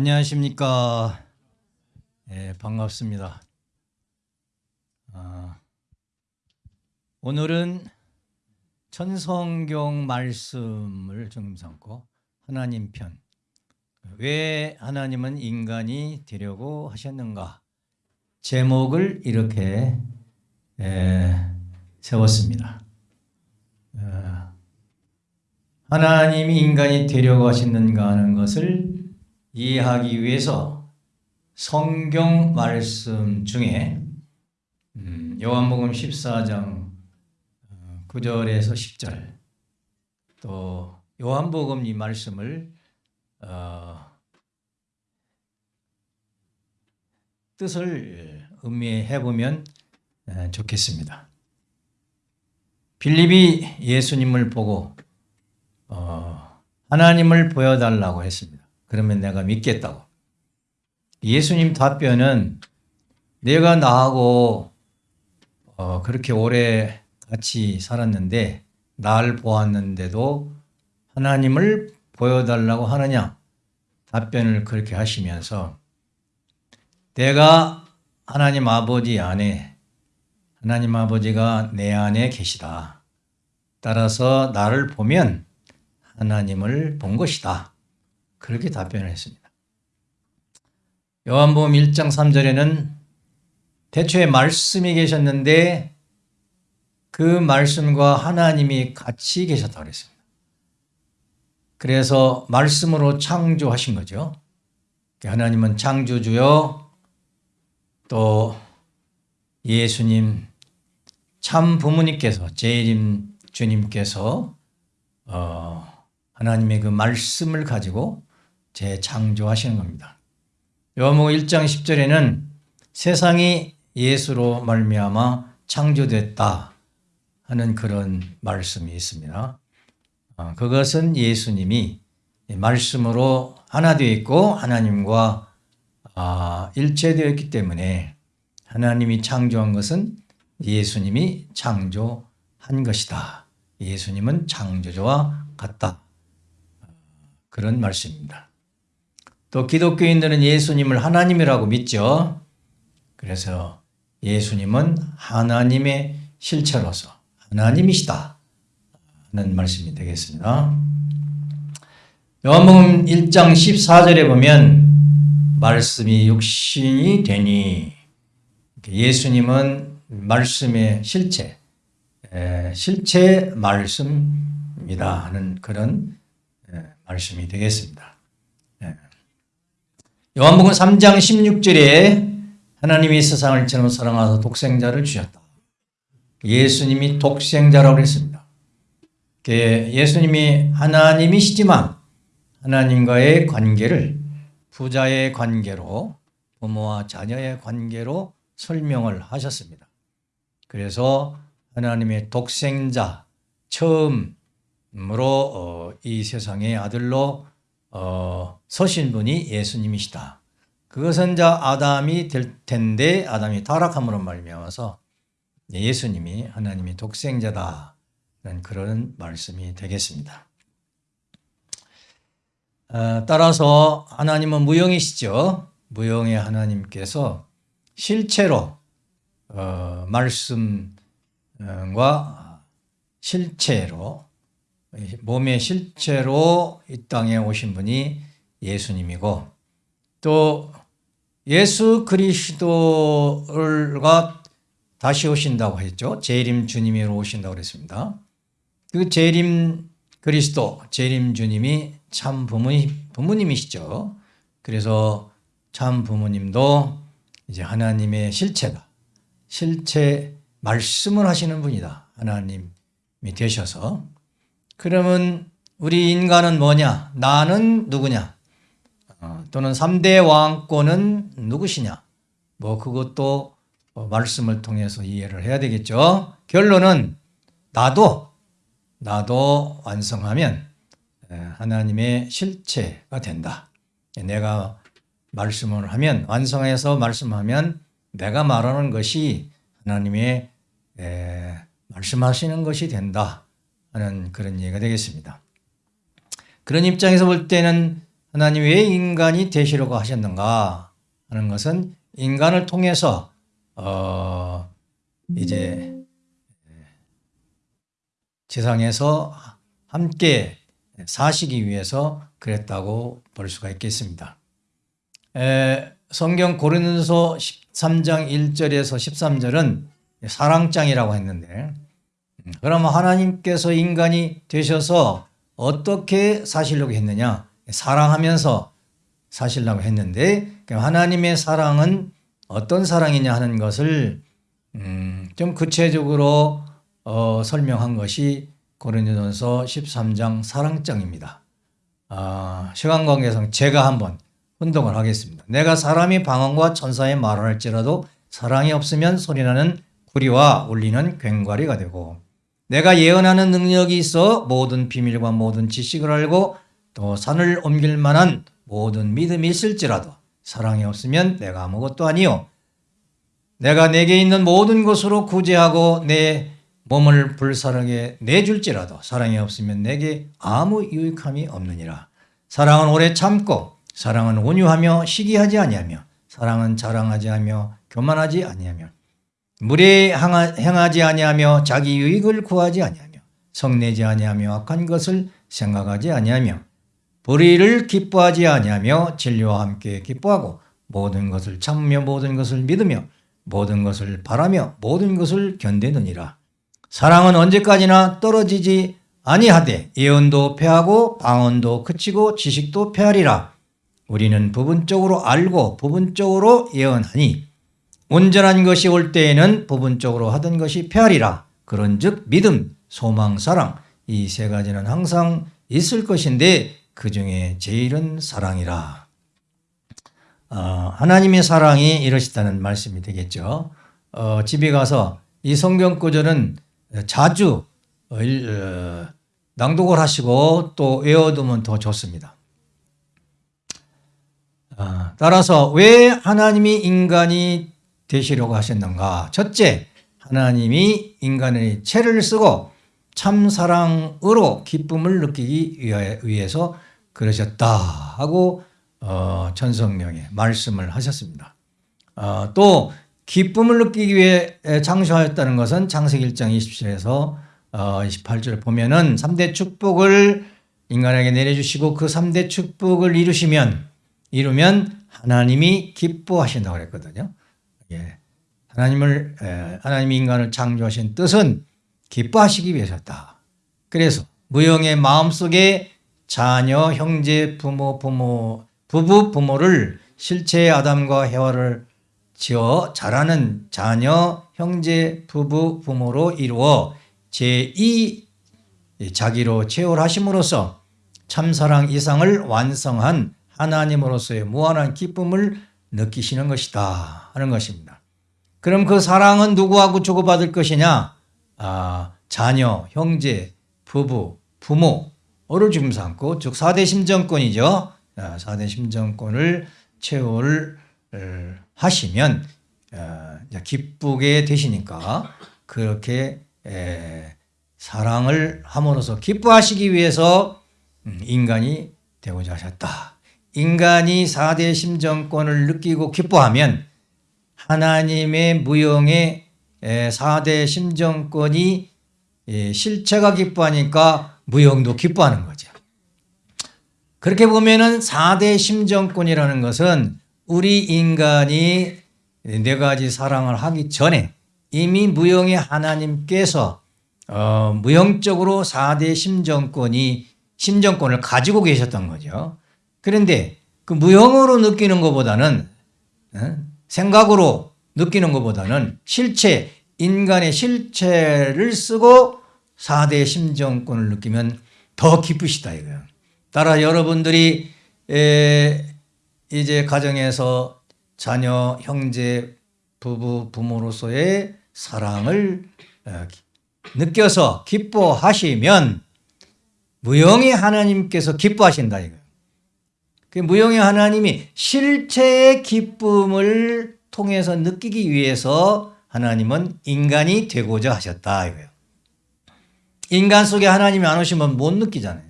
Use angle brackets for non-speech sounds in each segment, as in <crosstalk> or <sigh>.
안녕하십니까. 예, 반갑습니다. 아, 오늘은 천성경 말씀을 중심 삼고 하나님 편. 왜 하나님은 인간이 되려고 하셨는가? 제목을 이렇게 예, 세웠습니다. 어, 하나님이 인간이 되려고 하셨는가 하는 것을 이해하기 위해서 성경 말씀 중에 음, 요한복음 14장 9절에서 10절 또 요한복음 이 말씀을 어, 뜻을 음미해 보면 좋겠습니다. 빌립이 예수님을 보고 어, 하나님을 보여달라고 했습니다. 그러면 내가 믿겠다고. 예수님 답변은 내가 나하고 어, 그렇게 오래 같이 살았는데 날 보았는데도 하나님을 보여달라고 하느냐? 답변을 그렇게 하시면서 내가 하나님 아버지 안에 하나님 아버지가 내 안에 계시다. 따라서 나를 보면 하나님을 본 것이다. 그렇게 답변을 했습니다. 요한복음 1장 3절에는 대초에 말씀이 계셨는데 그 말씀과 하나님이 같이 계셨다고 그랬습니다. 그래서 말씀으로 창조하신 거죠. 하나님은 창조주요 또 예수님 참 부모님께서 재림 주님께서 어, 하나님의 그 말씀을 가지고 재창조하시는 겁니다. 요한복음 1장 10절에는 세상이 예수로 말미암아 창조됐다 하는 그런 말씀이 있습니다. 어, 그것은 예수님이 말씀으로 하나 되어 있고 하나님과 아, 일체되어 있기 때문에 하나님이 창조한 것은 예수님이 창조한 것이다. 예수님은 창조주와 같다. 그런 말씀입니다. 또 기독교인들은 예수님을 하나님이라고 믿죠. 그래서 예수님은 하나님의 실체로서 하나님이시다 하는 말씀이 되겠습니다. 요한복음 1장 14절에 보면 말씀이 육신이 되니 예수님은 말씀의 실체, 실체 말씀입니다 하는 그런 말씀이 되겠습니다. 예. 요한복음 3장 16절에 하나님이 세상을 처럼 사랑하사 독생자를 주셨다. 예수님이 독생자라고 했습니다. 예수님이 하나님이시지만 하나님과의 관계를 부자의 관계로 부모와 자녀의 관계로 설명을 하셨습니다. 그래서 하나님의 독생자 처음 으로 어, 이 세상의 아들로 어, 서신 분이 예수님이시다. 그것은 자 아담이 될 텐데 아담이 타락함으로 말미암아서 예수님이 하나님의 독생자다는 그런 말씀이 되겠습니다. 어, 따라서 하나님은 무형이시죠. 무형의 하나님께서 실체로 어, 말씀과 실체로 몸의 실체로 이 땅에 오신 분이 예수님이고 또 예수 그리스도가 다시 오신다고 했죠. 재림 주님으로 오신다고 그랬습니다. 그 재림 그리스도, 재림 주님이 참 부모님, 부모님이시죠. 그래서 참 부모님도 이제 하나님의 실체다. 실체 말씀을 하시는 분이다. 하나님이 되셔서 그러면 우리 인간은 뭐냐? 나는 누구냐? 어, 또는 3대 왕권은 누구시냐? 뭐 그것도 어, 말씀을 통해서 이해를 해야 되겠죠. 결론은 나도 나도 완성하면 하나님의 실체가 된다. 내가 말씀을 하면 완성해서 말씀하면 내가 말하는 것이 하나님의 말씀하시는 것이 된다. 하는 그런 얘기가 되겠습니다. 그런 입장에서 볼 때는 하나님 왜 인간이 되시려고 하셨는가 하는 것은 인간을 통해서 어 이제 세상에서 함께 사시기 위해서 그랬다고 볼 수가 있겠습니다. 에, 성경 고린도서 13장 1절에서 13절은 사랑장이라고 했는데 음, 그러면 하나님께서 인간이 되셔서 어떻게 사시려고 했느냐? 사랑하면서 사시려고 했는데 하나님의 사랑은 어떤 사랑이냐 하는 것을 음, 좀 구체적으로 어, 설명한 것이 고린도전서 13장 사랑장입니다. 아, 시간 관계상 제가 한번 운동을 하겠습니다. 내가 사람이 방언과 천사의 말을 할지라도 사랑이 없으면 소리나는 구리와 울리는 괭과리가 되고 내가 예언하는 능력이 있어 모든 비밀과 모든 지식을 알고 또 산을 옮길 만한 모든 믿음이 있을지라도 사랑이 없으면 내가 아무것도 아니요 내가 내게 있는 모든 것으로 구제하고 내 몸을 불사르게 내줄지라도 사랑이 없으면 내게 아무 유익함이 없느니라. 사랑은 오래 참고 사랑은 온유하며 시기하지 아니하며 사랑은 자랑하지 하며 교만하지 아니하며 물에 행하지 아니하며 자기 유익을 구하지 아니하며 성내지 아니하며 악한 것을 생각하지 아니하며 불의를 기뻐하지 아니하며 진리와 함께 기뻐하고 모든 것을 참으며 모든 것을 믿으며 모든 것을 바라며 모든 것을 견디느니라. 사랑은 언제까지나 떨어지지 아니하되 예언도 패하고 방언도 그치고 지식도 패하리라. 우리는 부분적으로 알고 부분적으로 예언하니 온전한 것이 올 때에는 부분적으로 하던 것이 패하리라. 그런즉 믿음, 소망, 사랑 이 세 가지는 항상 있을 것인데 그 중에 제일은 사랑이라. 어, 하나님의 사랑이 이러시다는 말씀이 되겠죠. 어, 집에 가서 이 성경 구절은 자주 어, 어, 낭독을 하시고 또 외워두면 더 좋습니다. 아, 따라서 왜 하나님이 인간이 되시려고 하셨는가? 첫째, 하나님이 인간의 체를 쓰고 참 사랑으로 기쁨을 느끼기 위해서 그러셨다 하고 어, 천성령에 말씀을 하셨습니다. 어, 또 기쁨을 느끼기 위해 창조하였다는 것은 창세기 1장 27에서 어, 28절을 보면은 3대 축복을 인간에게 내려주시고 그 3대 축복을 이루시면 이루면 하나님이 기뻐하신다고 그랬거든요. 예. 하나님을 에, 하나님이 인간을 창조하신 뜻은 기뻐하시기 위해서다. 그래서 무형의 마음속에 자녀, 형제, 부모, 부모, 부부, 부모를 실체의 아담과 해와를 지어 자라는 자녀, 형제, 부부, 부모로 이루어 제2 자기로 채울하심으로써 참사랑 이상을 완성한 하나님으로서의 무한한 기쁨을 느끼시는 것이다 하는 것입니다. 그럼 그 사랑은 누구하고 주고받을 것이냐? 아, 자녀, 형제, 부부, 부모 를 지금 삼고 즉 4대 심정권이죠. 4대 아, 심정권을 채울 하시면 어, 기쁘게 되시니까 그렇게 사랑을 함으로써 기뻐하시기 위해서 음, 인간이 되고자 하셨다. 인간이 4대 심정권을 느끼고 기뻐하면 하나님의 무형의 4대 심정권이 실체가 기뻐하니까 무형도 기뻐하는 거죠. 그렇게 보면은 4대 심정권이라는 것은 우리 인간이 네 가지 사랑을 하기 전에 이미 무형의 하나님께서 어, 무형적으로 4대 심정권이 심정권을 가지고 계셨던 거죠. 그런데 그 무형으로 느끼는 것보다는 어? 생각으로 느끼는 것보다는 실체 인간의 실체를 쓰고 4대 심정권을 느끼면 더 기쁘시다 이거예요. 따라 여러분들이 에, 이제 가정에서 자녀, 형제, 부부, 부모로서의 사랑을 어, 느껴서 기뻐하시면 무형의 하나님께서 기뻐하신다 이거예요. 그 무형의 하나님이 실체의 기쁨을 통해서 느끼기 위해서 하나님은 인간이 되고자 하셨다 이거예요. 인간 속에 하나님이 안 오시면 못 느끼잖아요.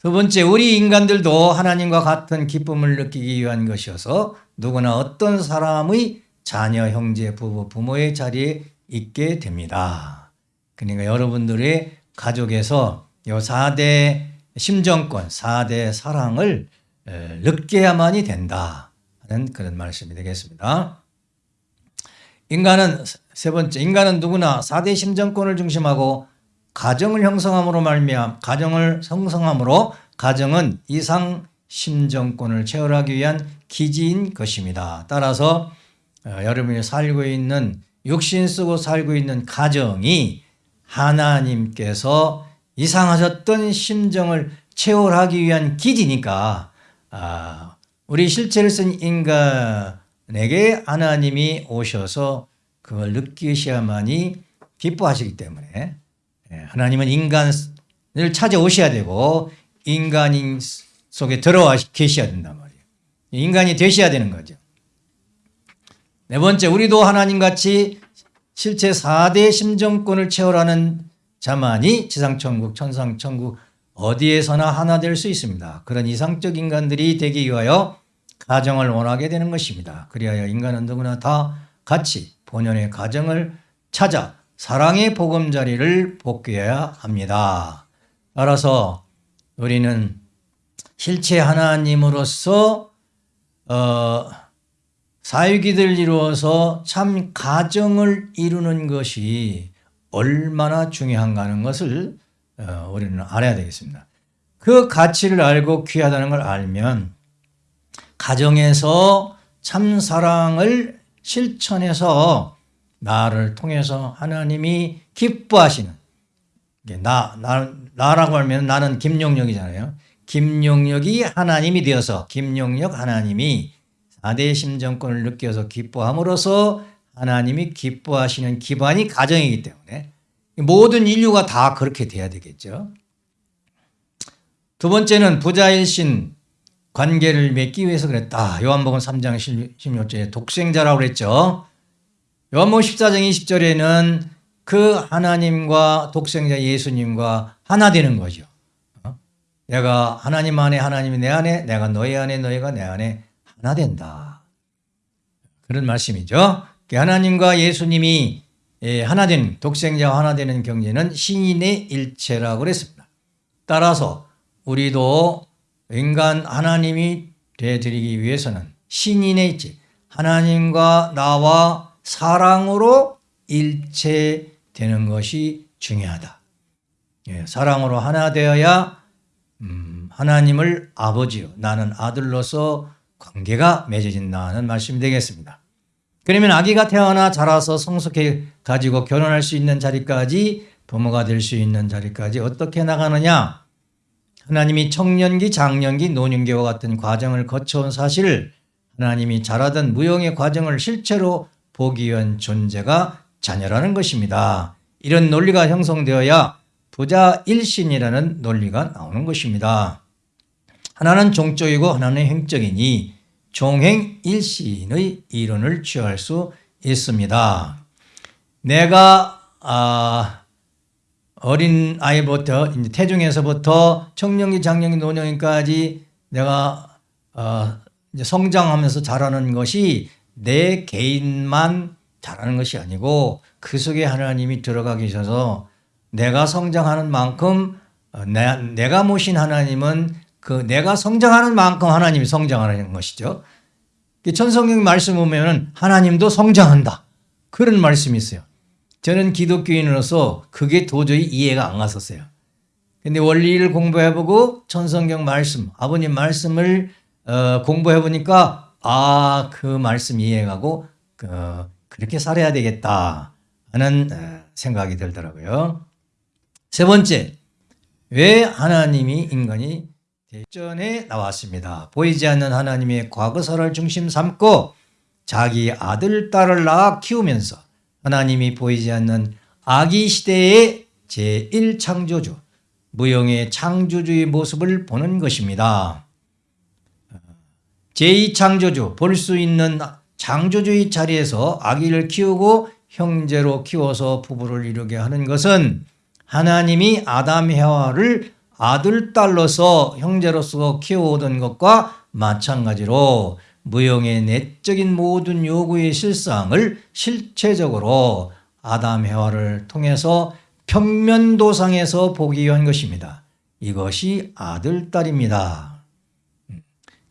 두 번째, 우리 인간들도 하나님과 같은 기쁨을 느끼기 위한 것이어서 누구나 어떤 사람의 자녀, 형제, 부부, 부모의 자리에 있게 됩니다. 그러니까 여러분들의 가족에서 요 4대 심정권, 4대 사랑을 에, 느껴야만이 된다. 하는 그런 말씀이 되겠습니다. 인간은 세 번째, 인간은 누구나 4대 심정권을 중심하고 가정을 형성함으로 말미암 가정을 형성함으로 가정은 이상 심정권을 체결하기 위한 기지인 것입니다. 따라서 어, 여러분이 살고 있는 육신 쓰고 살고 있는 가정이 하나님께서 이상하셨던 심정을 체결하기 위한 기지니까 아, 우리 실체를 쓴 인간 에게 하나님이 오셔서 그걸 느끼셔야만이 기뻐하시기 때문에 예, 하나님은 인간을 찾아오셔야 되고 인간인 속에 들어와 계셔야 된단 말이에요. 인간이 되셔야 되는 거죠. 네 번째, 우리도 하나님같이 실제 4대 심정권을 체결하는 자만이 지상천국, 천상천국 어디에서나 하나 될 수 있습니다. 그런 이상적 인간들이 되기 위하여 가정을 원하게 되는 것입니다. 그리하여 인간은 누구나 다 같이 본연의 가정을 찾아 사랑의 보금자리를 복귀해야 합니다. 따라서 우리는 실체 하나님으로서 어, 사유기들 이루어서 참 가정을 이루는 것이 얼마나 중요한가 하는 것을 어, 우리는 알아야 되겠습니다. 그 가치를 알고 귀하다는 걸 알면 가정에서 참 사랑을 실천해서 나를 통해서 하나님이 기뻐하시는 나, 나, 나라고 하면 나는 김용력이잖아요. 김용력이 하나님이 되어서 김용력 하나님이 4대 심정권을 느껴서 기뻐함으로써 하나님이 기뻐하시는 기반이 가정이기 때문에 모든 인류가 다 그렇게 돼야 되겠죠. 두 번째는 부자일신 관계를 맺기 위해서 그랬다. 요한복음 3장 16절에 독생자라고 그랬죠. 요한복음 14장 20절에는 그 하나님과 독생자 예수님과 하나 되는 거죠. 어? 내가 하나님 안에 하나님이 내 안에 내가 너희 안에 너희가 내 안에 하나 된다. 그런 말씀이죠. 하나님과 예수님이 예, 하나 된 독생자와 하나 되는 경제는 신인의 일체라고 그랬습니다. 따라서 우리도 인간 하나님이 되드리기 위해서는 신인의 일체 하나님과 나와 사랑으로 일체되는 것이 중요하다. 예, 사랑으로 하나 되어야 음, 하나님을 아버지요 나는 아들로서 관계가 맺어진다는 말씀이 되겠습니다. 그러면 아기가 태어나 자라서 성숙해 가지고 결혼할 수 있는 자리까지 부모가 될 수 있는 자리까지 어떻게 나가느냐? 하나님이 청년기, 장년기, 노년기와 같은 과정을 거쳐온 사실을 하나님이 자라던 무용의 과정을 실체로 보기 위한 존재가 자녀라는 것입니다. 이런 논리가 형성되어야 부자 일신이라는 논리가 나오는 것입니다. 하나는 종적이고 하나는 행적이니 종행 일신의 이론을 취할 수 있습니다. 내가 아, 어린 아이부터 태중에서부터 청년기, 장년기, 노년기까지 내가 어, 성장하면서 자라는 것이 내 개인만 자라는 것이 아니고 그 속에 하나님이 들어가 계셔서 내가 성장하는 만큼 어, 내, 내가 모신 하나님은 그 내가 성장하는 만큼 하나님이 성장하는 것이죠. 천성경 말씀 보면 하나님도 성장한다. 그런 말씀이 있어요. 저는 기독교인으로서 그게 도저히 이해가 안 갔었어요. 근데 원리를 공부해보고 천성경 말씀, 아버님 말씀을 어, 공부해보니까 아, 그 말씀 이해가고 어, 그렇게 살아야 되겠다 하는 어, 생각이 들더라고요. 세 번째, 왜 하나님이 인간이 대전에 나왔습니다. 보이지 않는 하나님의 과거사를 중심 삼고 자기 아들, 딸을 낳아 키우면서 하나님이 보이지 않는 아기 시대의 제1창조주, 무용의 창조주의 모습을 보는 것입니다. 제2창조주, 볼 수 있는 창조주의 자리에서 아기를 키우고 형제로 키워서 부부를 이루게 하는 것은 하나님이 아담 해와를 아들, 딸로서 형제로서 키워오던 것과 마찬가지로 무형의 내적인 모든 요구의 실상을 실체적으로 아담 해와를 통해서 평면도상에서 보기 위한 것입니다. 이것이 아들, 딸입니다.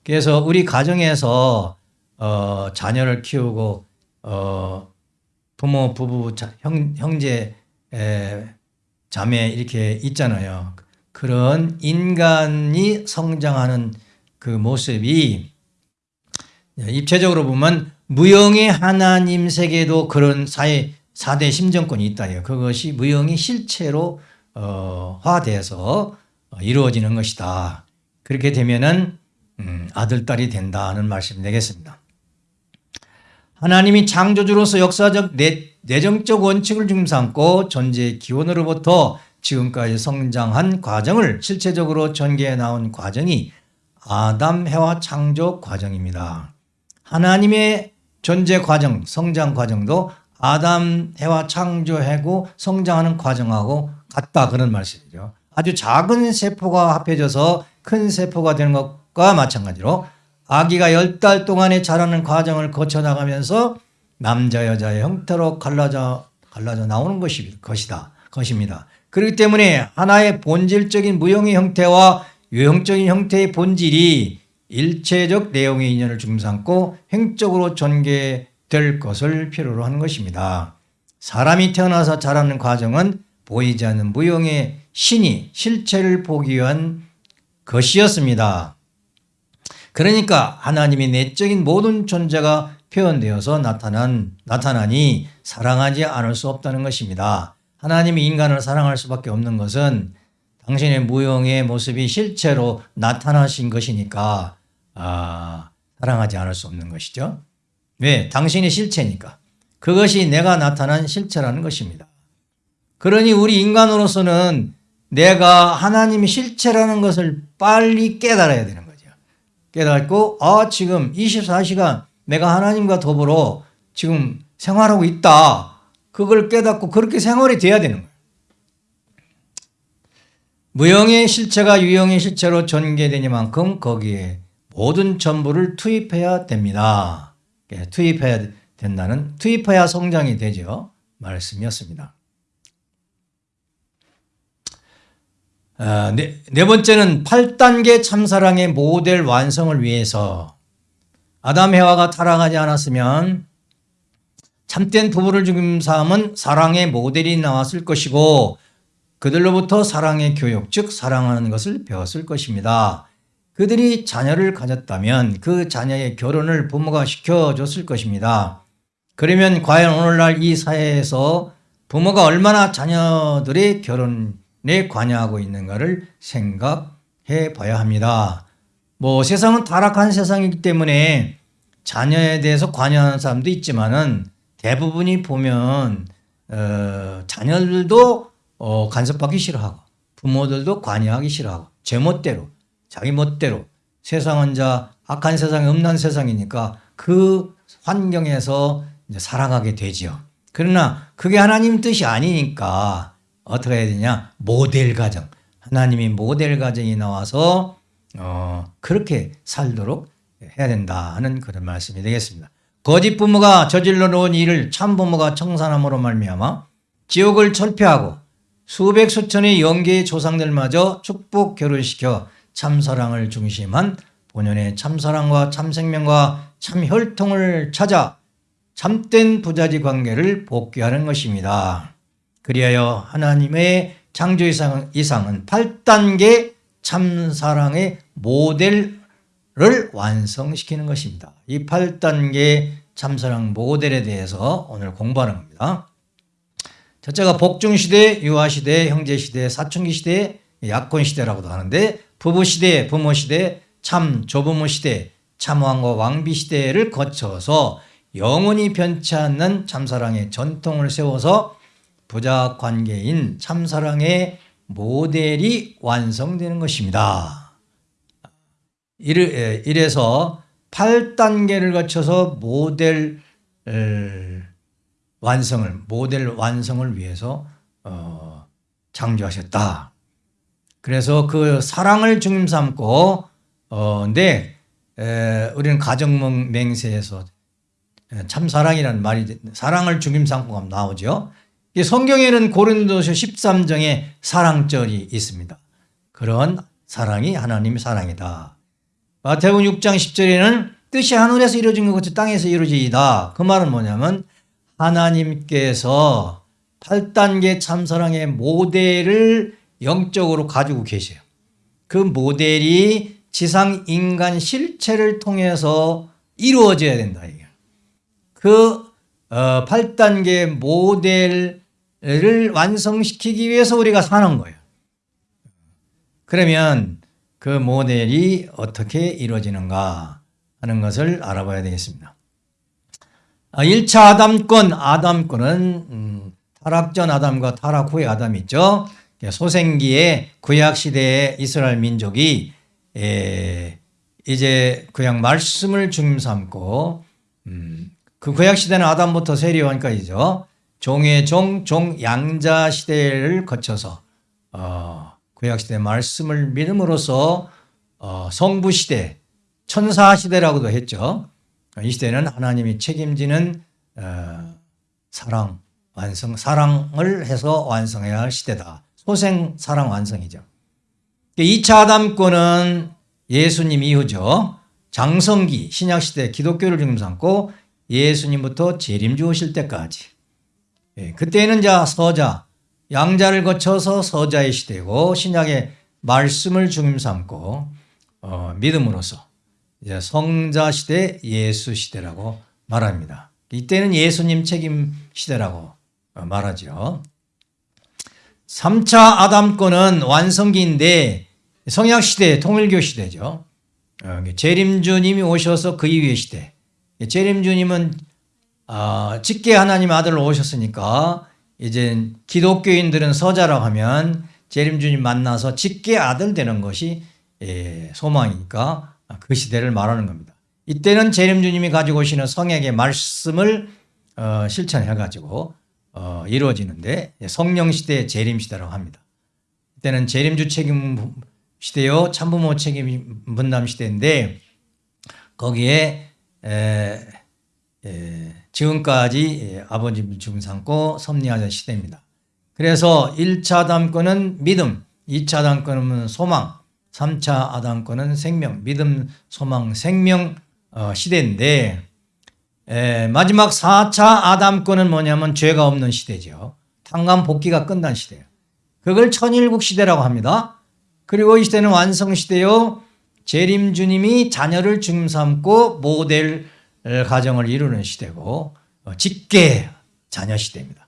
그래서 우리 가정에서 어, 자녀를 키우고 어, 부모, 부부, 자, 형, 형제, 에, 자매 이렇게 있잖아요. 그런 인간이 성장하는 그 모습이 입체적으로 보면 무형의 하나님 세계도 그런 사회 4대 심정권이 있다 요. 그것이 무형이 실체로 어, 화돼서 이루어지는 것이다. 그렇게 되면은 음, 아들 딸이 된다는 말씀 되겠습니다. 하나님이 창조주로서 역사적 내, 내정적 원칙을 중삼고 존재의 기원으로부터 지금까지 성장한 과정을 실체적으로 전개해 나온 과정이 아담 해와 창조 과정입니다. 하나님의 존재 과정, 성장 과정도 아담 해와 창조하고 성장하는 과정하고 같다 그런 말씀이죠. 아주 작은 세포가 합해져서 큰 세포가 되는 것과 마찬가지로 아기가 열달 동안에 자라는 과정을 거쳐 나가면서 남자 여자의 형태로 갈라져 갈라져 나오는 것이 것이다 것입니다. 그렇기 때문에 하나의 본질적인 무형의 형태와 유형적인 형태의 본질이 일체적 내용의 인연을 중삼고 행적으로 전개될 것을 필요로 하는 것입니다. 사람이 태어나서 자라는 과정은 보이지 않는 무형의 신이 실체를 보기 위한 것이었습니다. 그러니까 하나님의 내적인 모든 존재가 표현되어서 나타난, 나타나니 사랑하지 않을 수 없다는 것입니다. 하나님이 인간을 사랑할 수밖에 없는 것은 당신의 무용의 모습이 실체로 나타나신 것이니까 아, 사랑하지 않을 수 없는 것이죠. 왜? 당신이 실체니까. 그것이 내가 나타난 실체라는 것입니다. 그러니 우리 인간으로서는 내가 하나님의 실체라는 것을 빨리 깨달아야 되는 거죠. 깨닫고 아 지금 24시간 내가 하나님과 더불어 지금 생활하고 있다. 그걸 깨닫고 그렇게 생활이 돼야 되는 거예요. 무형의 실체가 유형의 실체로 전개되니만큼 거기에 모든 전부를 투입해야 됩니다. 예, 투입해야 된다는 투입해야 성장이 되죠. 말씀이었습니다. 아, 네, 네 번째는 8단계 참사랑의 모델 완성을 위해서 아담 해와가 타락하지 않았으면 참된 부부를 죽임 삶은 사랑의 모델이 나왔을 것이고 그들로부터 사랑의 교육, 즉 사랑하는 것을 배웠을 것입니다. 그들이 자녀를 가졌다면 그 자녀의 결혼을 부모가 시켜줬을 것입니다. 그러면 과연 오늘날 이 사회에서 부모가 얼마나 자녀들의 결혼에 관여하고 있는가를 생각해 봐야 합니다. 뭐 세상은 타락한 세상이기 때문에 자녀에 대해서 관여하는 사람도 있지만은 대부분이 보면 어, 자녀들도 어, 간섭받기 싫어하고 부모들도 관여하기 싫어하고 제 멋대로 자기 멋대로 세상은 자 악한 세상이 음란 세상이니까 그 환경에서 살아가게 되지요. 그러나 그게 하나님 뜻이 아니니까 어떻게 해야 되냐 모델 가정 하나님이 모델 가정이 나와서 어, 그렇게 살도록 해야 된다 하는 그런 말씀이 되겠습니다. 거짓 부모가 저질러 놓은 일을 참 부모가 청산함으로 말미암아 지옥을 철폐하고 수백 수천의 영계의 조상들마저 축복 결혼시켜 참사랑을 중심한 본연의 참사랑과 참생명과 참혈통을 찾아 참된 부자지 관계를 복귀하는 것입니다. 그리하여 하나님의 창조 이상은 8단계 참사랑의 모델을 완성시키는 것입니다. 이 8단계 참사랑 모델에 대해서 오늘 공부하는 겁니다. 첫째가 복중시대, 유아시대, 형제시대, 사춘기시대, 약혼 시대라고도 하는데 부부 시대, 부모 시대, 참 조부모 시대, 참왕과 왕비 시대를 거쳐서 영원히 변치 않는 참사랑의 전통을 세워서 부자 관계인 참사랑의 모델이 완성되는 것입니다. 이래서 8단계를 거쳐서 모델 완성을 모델 완성을 위해서 어, 창조하셨다. 그래서 그 사랑을 중심 삼고 어 근데 에, 우리는 가정 맹세에서 에, 참 사랑이라는 말이 사랑을 중심 삼고 나오죠. 이 성경에는 고린도서 13장에 사랑절이 있습니다. 그런 사랑이 하나님의 사랑이다. 마태복음 6장 10절에는 뜻이 하늘에서 이루어진 것 같이 땅에서 이루어지이다. 그 말은 뭐냐면 하나님께서 8단계 참사랑의 모델을 영적으로 가지고 계세요. 그 모델이 지상 인간 실체를 통해서 이루어져야 된다. 그 8단계 어, 모델을 완성시키기 위해서 우리가 사는 거예요. 그러면 그 모델이 어떻게 이루어지는가 하는 것을 알아봐야 되겠습니다. 1차 아, 아담권, 아담권은 음, 타락 전 아담과 타락 후의 아담이 있죠. 소생기의 구약 시대의 이스라엘 민족이 이제 구약 말씀을 중심 삼고 음, 그 구약 시대는 아담부터 세리원까지죠. 종의 종, 종 양자 시대를 거쳐서 어, 구약 시대 말씀을 믿음으로써 어, 성부 시대, 천사 시대라고도 했죠. 이 시대는 하나님이 책임지는 어, 사랑 완성, 사랑을 해서 완성해야 할 시대다. 소생 사랑 완성이죠. 2차 아담권은 예수님 이후죠. 장성기 신약시대 기독교를 중심 삼고 예수님부터 재림 주 오실 때까지 예, 그때는 자 서자 양자를 거쳐서 서자의 시대고 신약의 말씀을 중심 삼고 어, 믿음으로써 이제 성자 시대 예수 시대라고 말합니다. 이때는 예수님 책임 시대라고 말하죠. 3차 아담권은 완성기인데 성약 시대, 통일교 시대죠. 어, 재림주님이 오셔서 그 이후의 시대. 재림주님은 어, 직계 하나님 아들로 오셨으니까 이제 기독교인들은 서자라고 하면 재림주님 만나서 직계 아들 되는 것이 예, 소망이니까 그 시대를 말하는 겁니다. 이때는 재림주님이 가지고 오시는 성약의 말씀을 어, 실천해 가지고 어, 이루어지는데 성령 시대의 재림 시대라고 합니다. 이때는 재림주 책임 시대요 참부모 책임 분담 시대인데 거기에 에, 에, 지금까지 아버지를 죽음 삼고 섭리하던 시대입니다. 그래서 1차 아담권은 믿음, 2차 아담권은 소망, 3차 아담권은 생명, 믿음, 소망, 생명 어, 시대인데 에, 마지막 4차 아담권은 뭐냐면 죄가 없는 시대죠. 탕감 복귀가 끝난 시대예요. 그걸 천일국 시대라고 합니다. 그리고 이 시대는 완성 시대요. 재림 주님이 자녀를 중심 삼고 모델 가정을 이루는 시대고 어, 직계 자녀 시대입니다.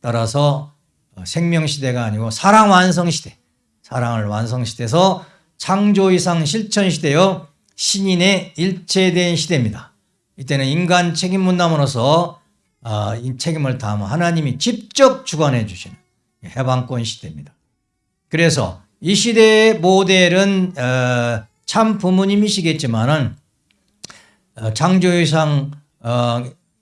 따라서 어, 생명 시대가 아니고 사랑 완성 시대, 사랑을 완성 시대에서 창조 이상 실천 시대요. 신인의 일체된 시대입니다. 이때는 인간 책임 문남으로서 어, 이 책임을 다하면 하나님이 직접 주관해 주시는 해방권 시대입니다. 그래서 이 시대의 모델은 참 부모님이시겠지만은 창조유상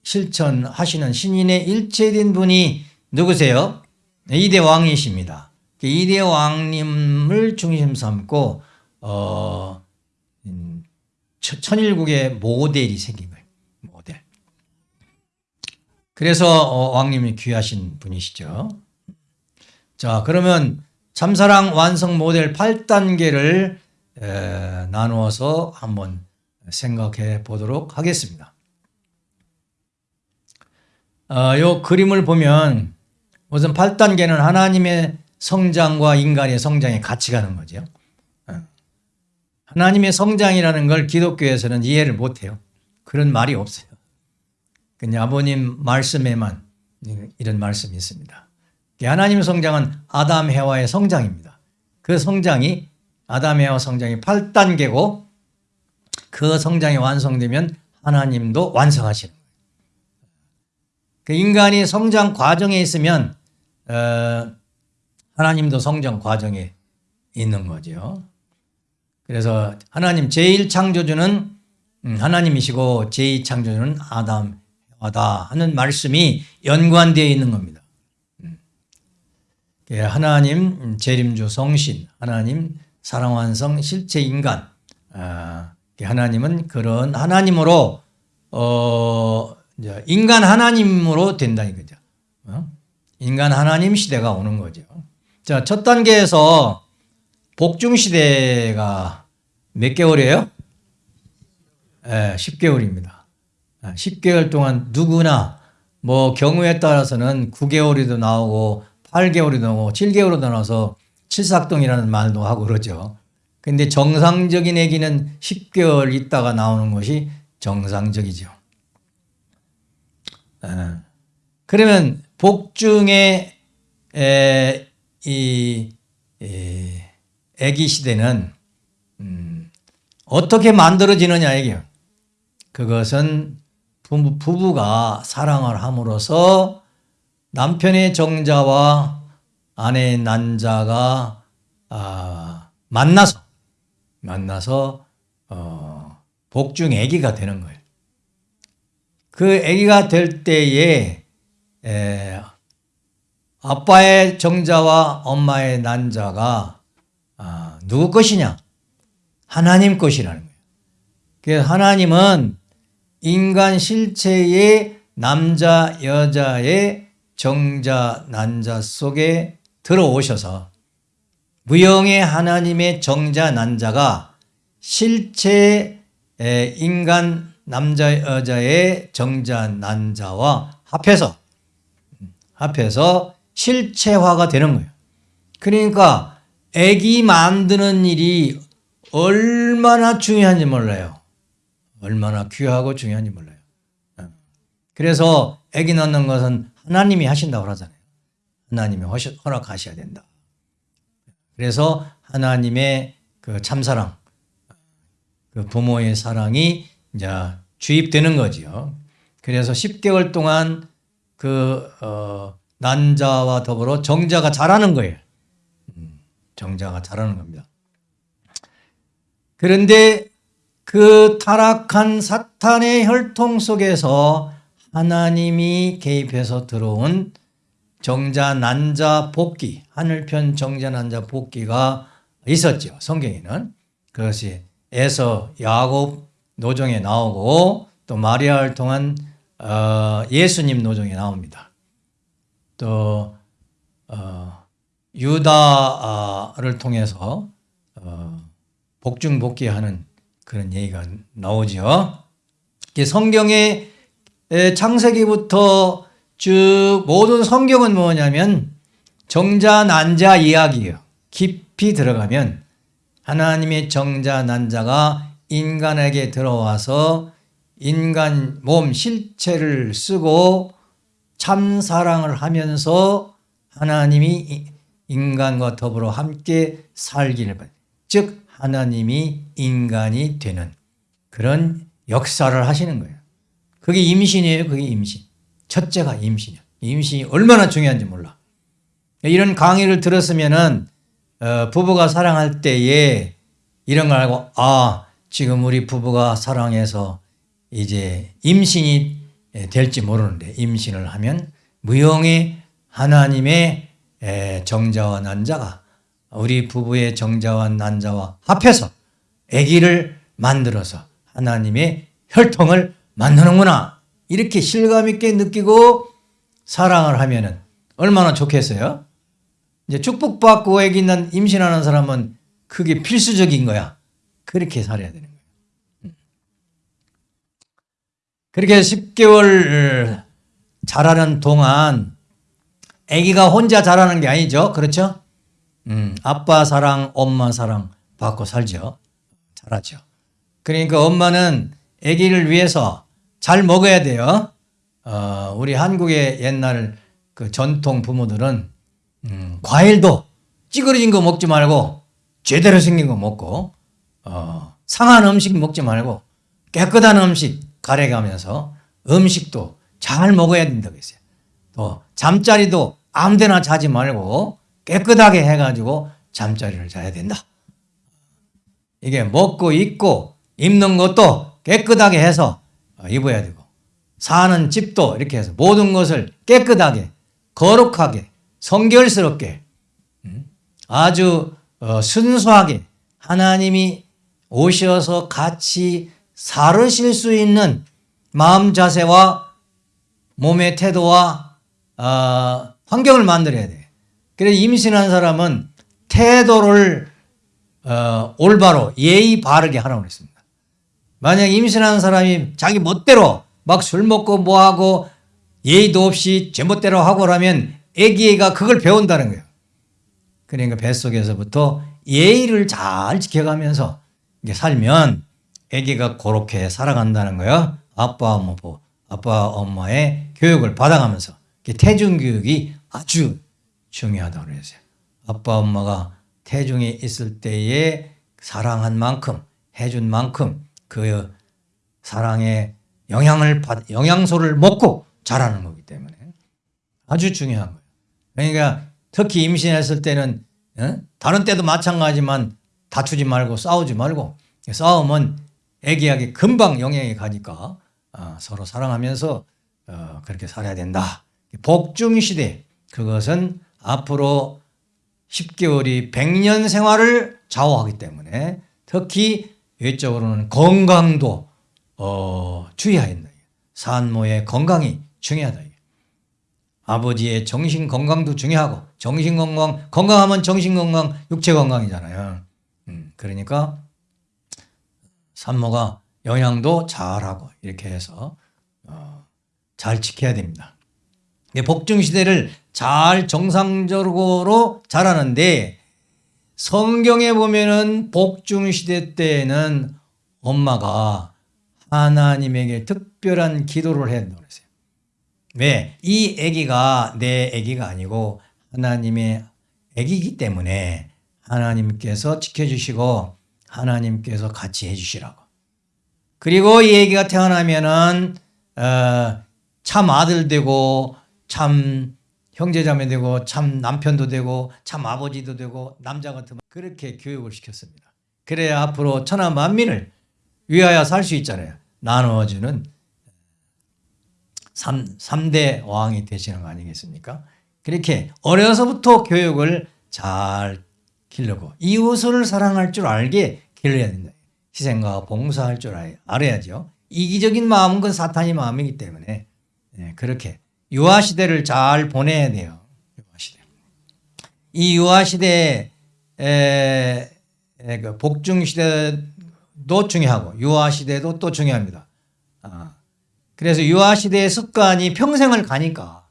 실천하시는 신인의 일체된 분이 누구세요? 이대 왕이십니다. 이대 왕님을 중심 삼고 어, 음, 천일국의 모델이. 모델. 그래서 어, 왕님이 귀하신 분이시죠. 자, 그러면 참사랑 완성 모델 8단계를 에, 나누어서 한번 생각해 보도록 하겠습니다. 어, 요 그림을 보면 우선 8단계는 하나님의 성장과 인간의 성장이 같이 가는 거죠. 하나님의 성장이라는 걸 기독교에서는 이해를 못해요. 그런 말이 없어요. 그냥 아버님 말씀에만 이런 말씀이 있습니다. 하나님의 성장은 아담 해와의 성장입니다. 그 성장이 아담 해와 성장이 8단계고 그 성장이 완성되면 하나님도 완성하시는 거예요. 그 인간이 성장 과정에 있으면 어, 하나님도 성장 과정에 있는 거죠. 그래서 하나님 제1창조주는 음, 하나님이시고 제2창조주는 아담, 하다 하는 말씀이 연관되어 있는 겁니다. 음. 예, 하나님 재림주 성신, 하나님 사랑완성 실체 인간. 아, 하나님은 그런 하나님으로 어, 인간 하나님으로 된다 이거죠. 어? 인간 하나님 시대가 오는 거죠. 자, 첫 단계에서 복중 시대가 몇 개월이에요? 예, 10개월입니다. 10개월 동안 누구나 뭐 경우에 따라서는 9개월이도 나오고 8개월이도 나오고 7개월도 나와서 칠삭동이라는 말도 하고 그러죠. 근데 정상적인 아기는 10개월 있다가 나오는 것이 정상적이죠. 예. 그러면 복중의 에, 이 에, 아기 시대는 음, 어떻게 만들어지느냐 이게요. 그것은 부부, 부부 가 사랑을 함으로써 남편의 정자와 아내의 난자가 아, 만나서 만나서 어, 복중 아기가 되는 거예요. 그 아기가 될 때에 에, 아빠의 정자와 엄마의 난자가 아, 누구 것이냐? 하나님 것이라는 거예요. 그래서 하나님은 인간 실체의 남자 여자의 정자 난자 속에 들어오셔서 무형의 하나님의 정자 난자가 실체 인간 남자 여자의 정자 난자와 합해서 합해서 실체화가 되는 거예요. 그러니까 애기 만드는 일이 얼마나 중요한지 몰라요. 얼마나 귀하고 중요한지 몰라요. 어. 그래서 애기 낳는 것은 하나님이 하신다고 그러잖아요. 하나님이 허락하셔야 된다. 그래서 하나님의 그 참사랑, 그 부모의 사랑이 이제 주입되는 거지요. 그래서 10개월 동안 그, 어, 난자와 더불어 정자가 자라는 거예요. 음, 정자가 자라는 겁니다. 그런데 그 타락한 사탄의 혈통 속에서 하나님이 개입해서 들어온 정자 난자 복귀 하늘편 정자 난자 복귀가 있었죠. 성경에는. 그것이 에서 야곱 노정에 나오고 또 마리아를 통한 어, 예수님 노정에 나옵니다. 또 어, 유다를 통해서 어, 복중 복귀하는 그런 얘기가 나오죠. 성경의 창세기부터 쭉 모든 성경은 뭐냐면 정자 난자 이야기예요. 깊이 들어가면 하나님의 정자 난자가 인간에게 들어와서 인간 몸 실체를 쓰고 참 사랑을 하면서 하나님이 인간과 더불어 함께 살기를 즉 하나님이 인간이 되는 그런 역사를 하시는 거예요. 그게 임신이에요. 그게 임신. 첫째가 임신이야. 임신이 얼마나 중요한지 몰라. 이런 강의를 들었으면은 어, 부부가 사랑할 때에 이런 걸 알고 아 지금 우리 부부가 사랑해서 이제 임신이 될지 모르는데 임신을 하면 무용의 하나님의 정자와 난자가 우리 부부의 정자와 난자와 합해서 아기를 만들어서 하나님의 혈통을 만드는구나 이렇게 실감 있게 느끼고 사랑을 하면은 얼마나 좋겠어요? 이제 축복받고 아기 난 임신하는 사람은 그게 필수적인 거야. 그렇게 살아야 되는 거예요. 음. 그렇게 10개월 자라는 동안 아기가 혼자 자라는 게 아니죠. 그렇죠? 음, 아빠 사랑, 엄마 사랑 받고 살죠. 잘하죠. 그러니까 엄마는 아기를 위해서 잘 먹어야 돼요. 어, 우리 한국의 옛날 그 전통 부모들은 음, 과일도 찌그러진 거 먹지 말고 제대로 생긴 거 먹고 어, 상한 음식 먹지 말고 깨끗한 음식 가려가면서 음식도 잘 먹어야 된다고 했어요. 또 잠자리도 아무데나 자지 말고 깨끗하게 해가지고 잠자리를 자야 된다. 이게 먹고 입고 입는 것도 깨끗하게 해서 입어야 되고 사는 집도 이렇게 해서 모든 것을 깨끗하게 거룩하게 성결스럽게 아주 어, 순수하게 하나님이 오셔서 같이 살으실 수 있는 마음 자세와 몸의 태도와 어, 환경을 만들어야 돼. 그래서 임신한 사람은 태도를 어, 올바로 예의 바르게 하라고 그랬습니다. 만약 임신한 사람이 자기 멋대로 막 술 먹고 뭐 하고 예의도 없이 제멋대로 하고 라면 애기가 그걸 배운다는 거예요. 그러니까 뱃속에서부터 예의를 잘 지켜가면서 살면 아기가 그렇게 살아간다는 거야. 아빠 엄마 보 아빠 엄마의 교육을 받아가면서 태중 교육이 아주 중요하다고 그랬어요. 아빠 엄마가 태중에 있을 때에 사랑한 만큼 해준 만큼 그 사랑의 영향을 받 영양소를 먹고 자라는 거기 때문에 아주 중요한 거예요. 그러니까 특히 임신했을 때는 어? 다른 때도 마찬가지만 다투지 말고 싸우지 말고 싸우면 애기에게 금방 영향이 가니까 어, 서로 사랑하면서 어, 그렇게 살아야 된다. 복중 시대 그것은 앞으로 10개월이 100년 생활을 좌우하기 때문에 특히 외적으로는 건강도 어, 주의해야 된다. 산모의 건강이 중요하다. 아버지의 정신 건강도 중요하고 정신 건강 건강하면 정신 건강 육체 건강이잖아요. 음, 그러니까 산모가 영양도 잘하고 이렇게 해서 어, 잘 지켜야 됩니다. 복중 시대를 잘 정상적으로 자라는데 성경에 보면은 복중 시대 때에는 엄마가 하나님에게 특별한 기도를 된다고 그랬어요. 왜? 이 아기가 내 아기가 아니고 하나님의 아기이기 때문에 하나님께서 지켜주시고 하나님께서 같이 해주시라고. 그리고 이 아기가 태어나면은 어, 참 아들 되고 참 형제자매 되고 참 남편도 되고 참 아버지도 되고 남자 같으면 그렇게 교육을 시켰습니다. 그래야 앞으로 천하 만민을 위하여 살 수 있잖아요. 나누어주는 3, 3대 왕이 되시는 거 아니겠습니까? 그렇게 어려서부터 교육을 잘 기르고 이웃을 사랑할 줄 알게 길러야 된다. 희생과 봉사할 줄 알아야죠. 이기적인 마음은 그 사탄의 마음이기 때문에 네, 그렇게 유아 시대를 잘 보내야 돼요. 유아 시대. 이 유아 시대 그 복중 시대도 중요하고 유아 시대도 또 중요합니다. 아, 그래서 유아 시대의 습관이 평생을 가니까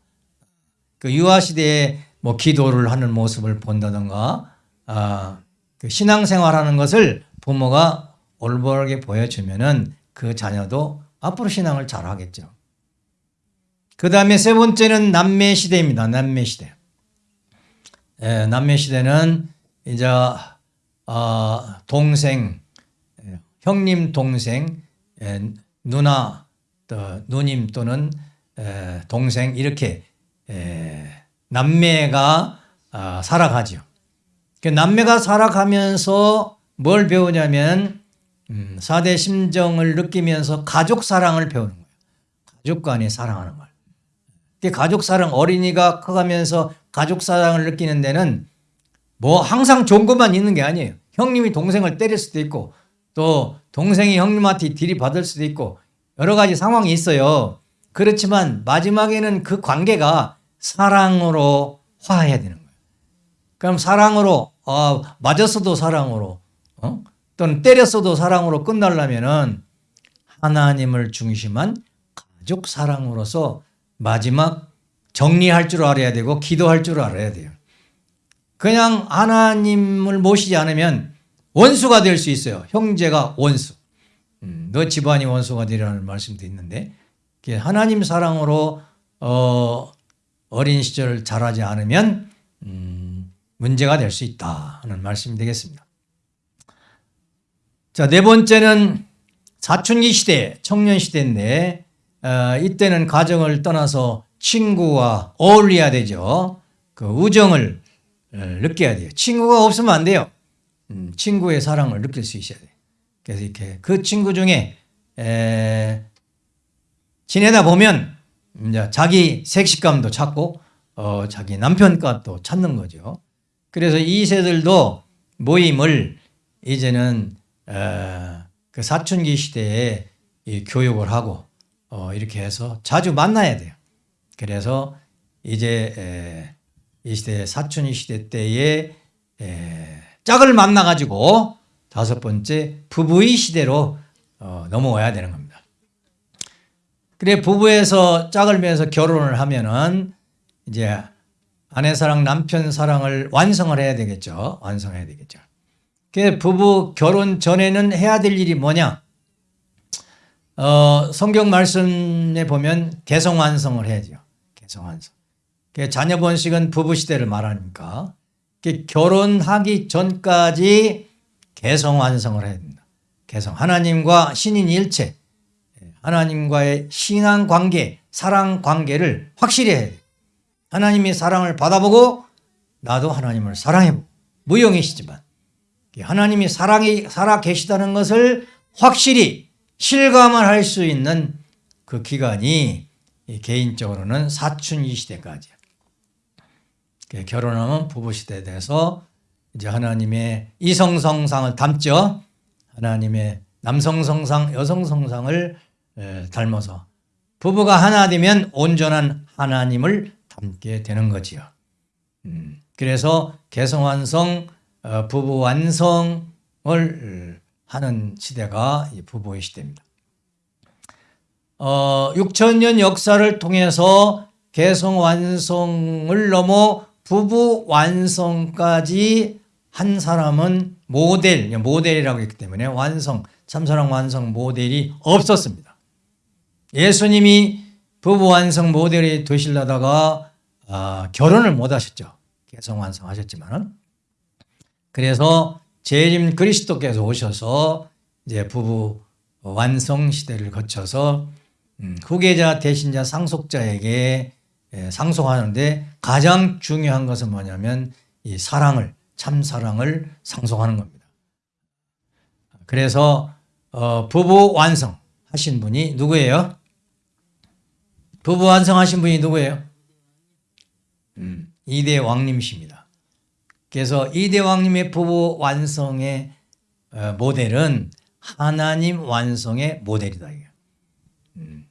그 유아 시대에 뭐 기도를 하는 모습을 본다던가 아, 그 신앙생활하는 것을 부모가 올바르게 보여주면은 그 자녀도 앞으로 신앙을 잘 하겠죠. 그 다음에 세 번째는 남매 시대입니다. 남매 시대. 예, 남매 시대는 이제 어, 동생, 예, 형님 동생, 예, 누나, 또 누님 또는 에, 동생 이렇게 에, 남매가 아, 살아가죠. 그 남매가 살아가면서 뭘 배우냐면 음, 4대 심정을 느끼면서 가족 사랑을 배우는 거예요. 가족 간에 사랑하는 걸. 가족 사랑 어린이가 커가면서 가족 사랑을 느끼는 데는 뭐 항상 좋은 것만 있는 게 아니에요. 형님이 동생을 때릴 수도 있고 또 동생이 형님한테 들이받을 수도 있고 여러 가지 상황이 있어요. 그렇지만 마지막에는 그 관계가 사랑으로 화해야 되는 거예요. 그럼 사랑으로 어, 맞았어도 사랑으로 어? 또는 때렸어도 사랑으로 끝나려면 은 하나님을 중심한 가족 사랑으로서 마지막 정리할 줄 알아야 되고 기도할 줄 알아야 돼요. 그냥 하나님을 모시지 않으면 원수가 될 수 있어요. 형제가 원수. 음, 너 집안이 원수가 되리라는 말씀도 있는데 하나님 사랑으로 어, 어린 시절 자라지 않으면 음, 문제가 될 수 있다 하는 말씀이 되겠습니다. 자, 네 번째는 사춘기 시대, 청년 시대인데 어, 이때는 가정을 떠나서 친구와 어울려야 되죠. 그 우정을 어, 느껴야 돼요. 친구가 없으면 안 돼요. 음, 친구의 사랑을 느낄 수 있어야 돼요. 그래서 이렇게 그 친구 중에 에, 지내다 보면 이제 자기 색식감도 찾고 어, 자기 남편값도 찾는 거죠. 그래서 2세들도 모임을 이제는 어, 그 사춘기 시대에 이 교육을 하고 어, 이렇게 해서 자주 만나야 돼요. 그래서 이제 에, 이 시대 사춘기 시대 때에 에, 짝을 만나 가지고 다섯 번째 부부의 시대로 어, 넘어와야 되는 겁니다. 그래 부부에서 짝을 매서 결혼을 하면은 이제 아내 사랑 남편 사랑을 완성을 해야 되겠죠. 완성해야 되겠죠. 그 부부 결혼 전에는 해야 될 일이 뭐냐? 어, 성경 말씀에 보면 개성 완성을 해야죠. 개성 완성. 그 자녀 번식은 부부 시대를 말하니까 그 결혼하기 전까지 개성 완성을 해야 된다. 개성 하나님과 신인 일체 하나님과의 신앙 관계, 사랑 관계를 확실히 해야 돼. 하나님이 사랑을 받아보고 나도 하나님을 사랑해보고 무용이시지만 하나님이 사랑이 살아 계시다는 것을 확실히 실감을 할 수 있는 그 기간이 개인적으로는 사춘기 시대까지야. 결혼하면 부부 시대에 대해서 이제 하나님의 이성 성상을 담죠. 하나님의 남성 성상, 여성 성상을 닮아서 부부가 하나 되면 온전한 하나님을 닮게 되는 거지요. 음, 그래서 개성완성, 어, 부부 완성을 하는 시대가 부부의 시대입니다. 어, 6천년 역사를 통해서 개성 완성을 넘어 부부 완성까지 한 사람은 모델, 모델이라고 했기 때문에 완성, 참사랑 완성 모델이 없었습니다. 예수님이 부부 완성 모델이 되시려다가 아, 결혼을 못 하셨죠. 개성 완성하셨지만은 그래서 재림 그리스도께서 오셔서 이제 부부 완성 시대를 거쳐서 음, 후계자 대신자 상속자에게 예, 상속하는데 가장 중요한 것은 뭐냐면 이 사랑을 참 사랑을 상속하는 겁니다. 그래서 어, 부부 완성 하신 분이 누구예요? 부부 완성하신 분이 누구예요? 음, 이대 왕님이십니다. 그래서 이대 왕님의 부부 완성의 어, 모델은 하나님 완성의 모델이다. 음,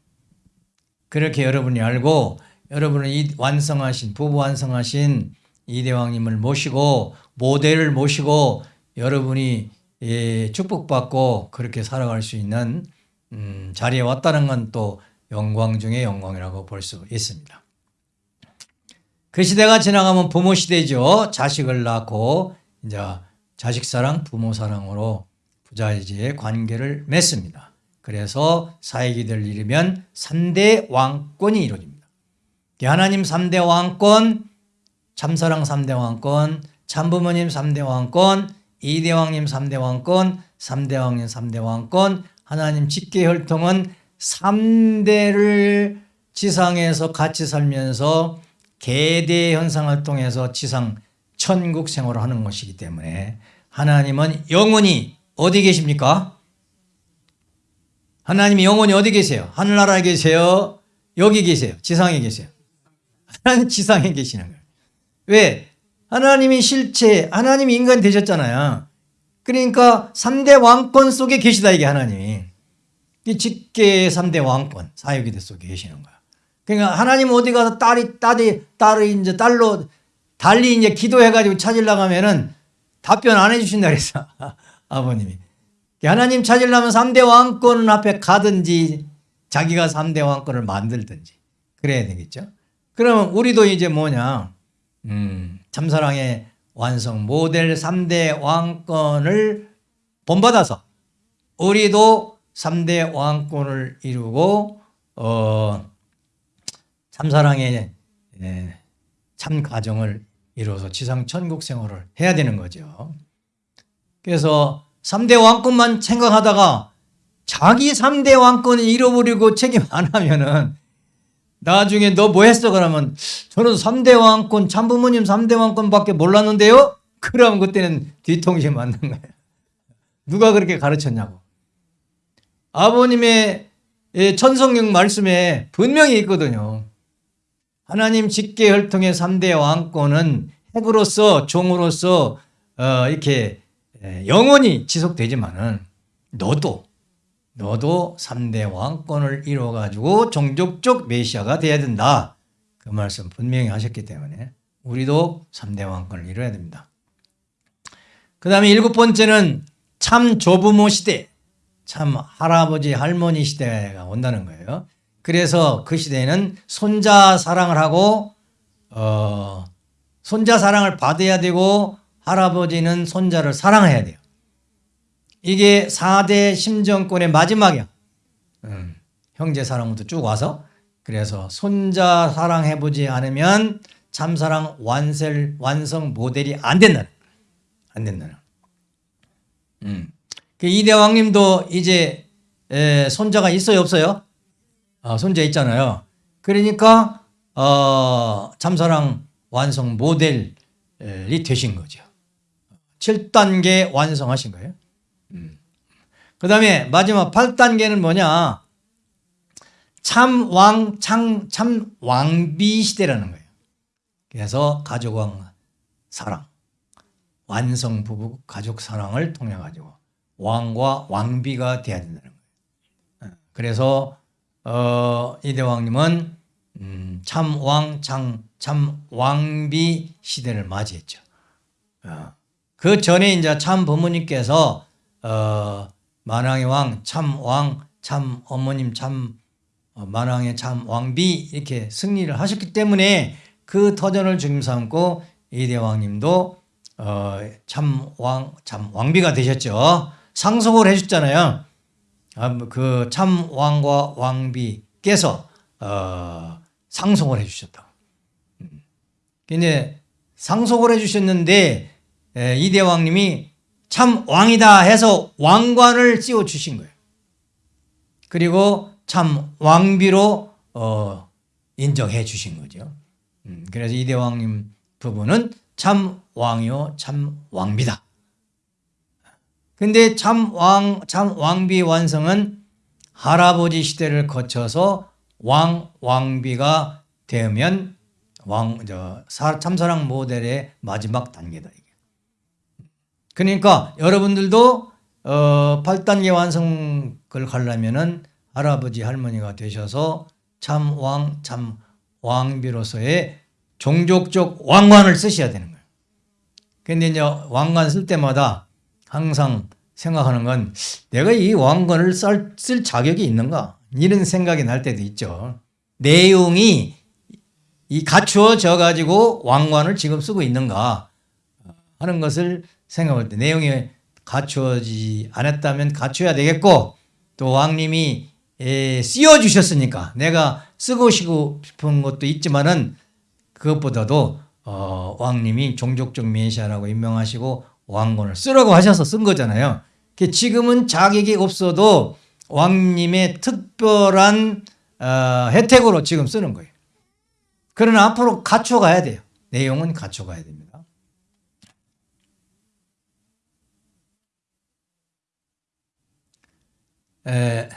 그렇게 여러분이 알고 여러분은 이 완성하신 부부 완성하신 이대왕님을 모시고 모델을 모시고 여러분이 예, 축복받고 그렇게 살아갈 수 있는 음, 자리에 왔다는 건 또 영광 중의 영광이라고 볼 수 있습니다. 그 시대가 지나가면 부모 시대죠. 자식을 낳고 이제 자식 사랑, 부모 사랑으로 부자지의 관계를 맺습니다. 그래서 사회기들을 이르면 3대 왕권이 이루어집니다. 하나님 3대 왕권, 참사랑 3대 왕권, 참부모님 3대 왕권, 이대왕님 3대 왕권, 3대 왕님 3대 왕권, 하나님 직계 혈통은 3대를 지상에서 같이 살면서 계대 현상을 통해서 지상 천국 생활을 하는 것이기 때문에 하나님은 영원히 어디 계십니까? 하나님이 영원히 어디 계세요? 하늘나라에 계세요? 여기 계세요? 지상에 계세요? 하나님 지상에 계시는 거예요. 왜? 하나님이 실체, 하나님이 인간 되셨잖아요. 그러니까 3대 왕권 속에 계시다 이게 하나님이. 이 직계 3대 왕권, 사유기대 속에 계시는 거야. 그러니까 하나님 어디 가서 딸이, 딸이, 딸이 이제 딸로 달리 이제 기도해가지고 찾으려고 하면은 답변 안 해주신다 그랬어. <laughs> 아버님이. 하나님 찾으려면 3대 왕권 앞에 가든지 자기가 3대 왕권을 만들든지 그래야 되겠죠. 그러면 우리도 이제 뭐냐, 음, 참사랑의 완성 모델 3대 왕권을 본받아서 우리도 3대 왕권을 이루고 어, 참사랑의 예, 참 가정을 이루어서 지상 천국 생활을 해야 되는 거죠. 그래서 3대 왕권만 생각하다가 자기 3대 왕권을 잃어버리고 책임 안 하면은 나중에 너 뭐 했어? 그러면 저는 3대 왕권, 참부모님 3대 왕권밖에 몰랐는데요? 그러면 그때는 뒤통수에 맞는 거예요. 누가 그렇게 가르쳤냐고. 아버님의 천성령 말씀에 분명히 있거든요. 하나님 직계 혈통의 3대 왕권은 핵으로서 종으로서 어, 이렇게 에, 영원히 지속되지만은 너도 너도 3대 왕권을 이루어 가지고 종족적 메시아가 돼야 된다. 그 말씀 분명히 하셨기 때문에 우리도 3대 왕권을 이루어야 됩니다. 그 다음에 일곱 번째는 참 조부모 시대, 참 할아버지 할머니 시대가 온다는 거예요. 그래서 그 시대에는 손자 사랑을 하고 어, 손자 사랑을 받아야 되고 할아버지는 손자를 사랑해야 돼요. 이게 4대 심정권의 마지막이야. 음, 형제 사랑부터 쭉 와서 그래서 손자 사랑해보지 않으면 참사랑 완셀, 완성 모델이 안 된다는 안 된다는 음. 그 이대왕님도 이제 에, 손자가 있어요 없어요? 아, 손자 있잖아요. 그러니까 어, 참사랑 완성 모델이 되신 거죠. 7단계 완성하신 거예요. 음. 그 다음에 마지막 8단계는 뭐냐? 참왕, 참, 참 왕비 시대라는 거예요. 그래서 가족왕 사랑, 완성 부부 가족 사랑을 통해 가지고 왕과 왕비가 돼야 된다는 거예요. 어, 그래서 어, 이대왕님은 음, 참왕, 참, 참 왕비 시대를 맞이했죠. 어, 그 전에 이제 참 부모님께서 어, 만왕의 왕, 참 왕, 참 어머님, 참 어, 만왕의 참 왕비 이렇게 승리를 하셨기 때문에 그 터전을 중심 삼고 이대왕님도 어, 참 왕, 참 왕비가 되셨죠. 상속을 해줬잖아요. 아, 그참 왕과 왕비께서 어, 상속을 해주셨다. 음. 근데 상속을 해주셨는데 에, 이대왕님이 참 왕이다 해서 왕관을 씌워 주신 거예요. 그리고 참 왕비로 어, 인정해 주신 거죠. 음, 그래서 이 대왕님 부부는 참 왕이요, 참 왕비다. 근데 참 왕, 참 왕비 완성은 할아버지 시대를 거쳐서 왕, 왕비가 되면 왕, 저, 참사랑 모델의 마지막 단계다. 그러니까 여러분들도 어, 8단계 완성을 가려면은 할아버지 할머니가 되셔서 참 왕, 참 왕비로서의 종족적 왕관을 쓰셔야 되는 거예요. 근데 이제 왕관 쓸 때마다 항상 생각하는 건 내가 이 왕관을 쓸, 쓸 자격이 있는가? 이런 생각이 날 때도 있죠. 내용이 이 갖추어져 가지고 왕관을 지금 쓰고 있는가 하는 것을 생각할 때 내용이 갖추어지지 않았다면 갖춰야 되겠고 또 왕님이 씌워 주셨으니까 내가 쓰고 싶은 것도 있지만은 그것보다도 어, 왕님이 종족적 메시아라고 임명하시고 왕권을 쓰라고 하셔서 쓴 거잖아요. 지금은 자격이 없어도 왕님의 특별한 어, 혜택으로 지금 쓰는 거예요. 그러나 앞으로 갖춰가야 돼요. 내용은 갖춰가야 됩니다. 에,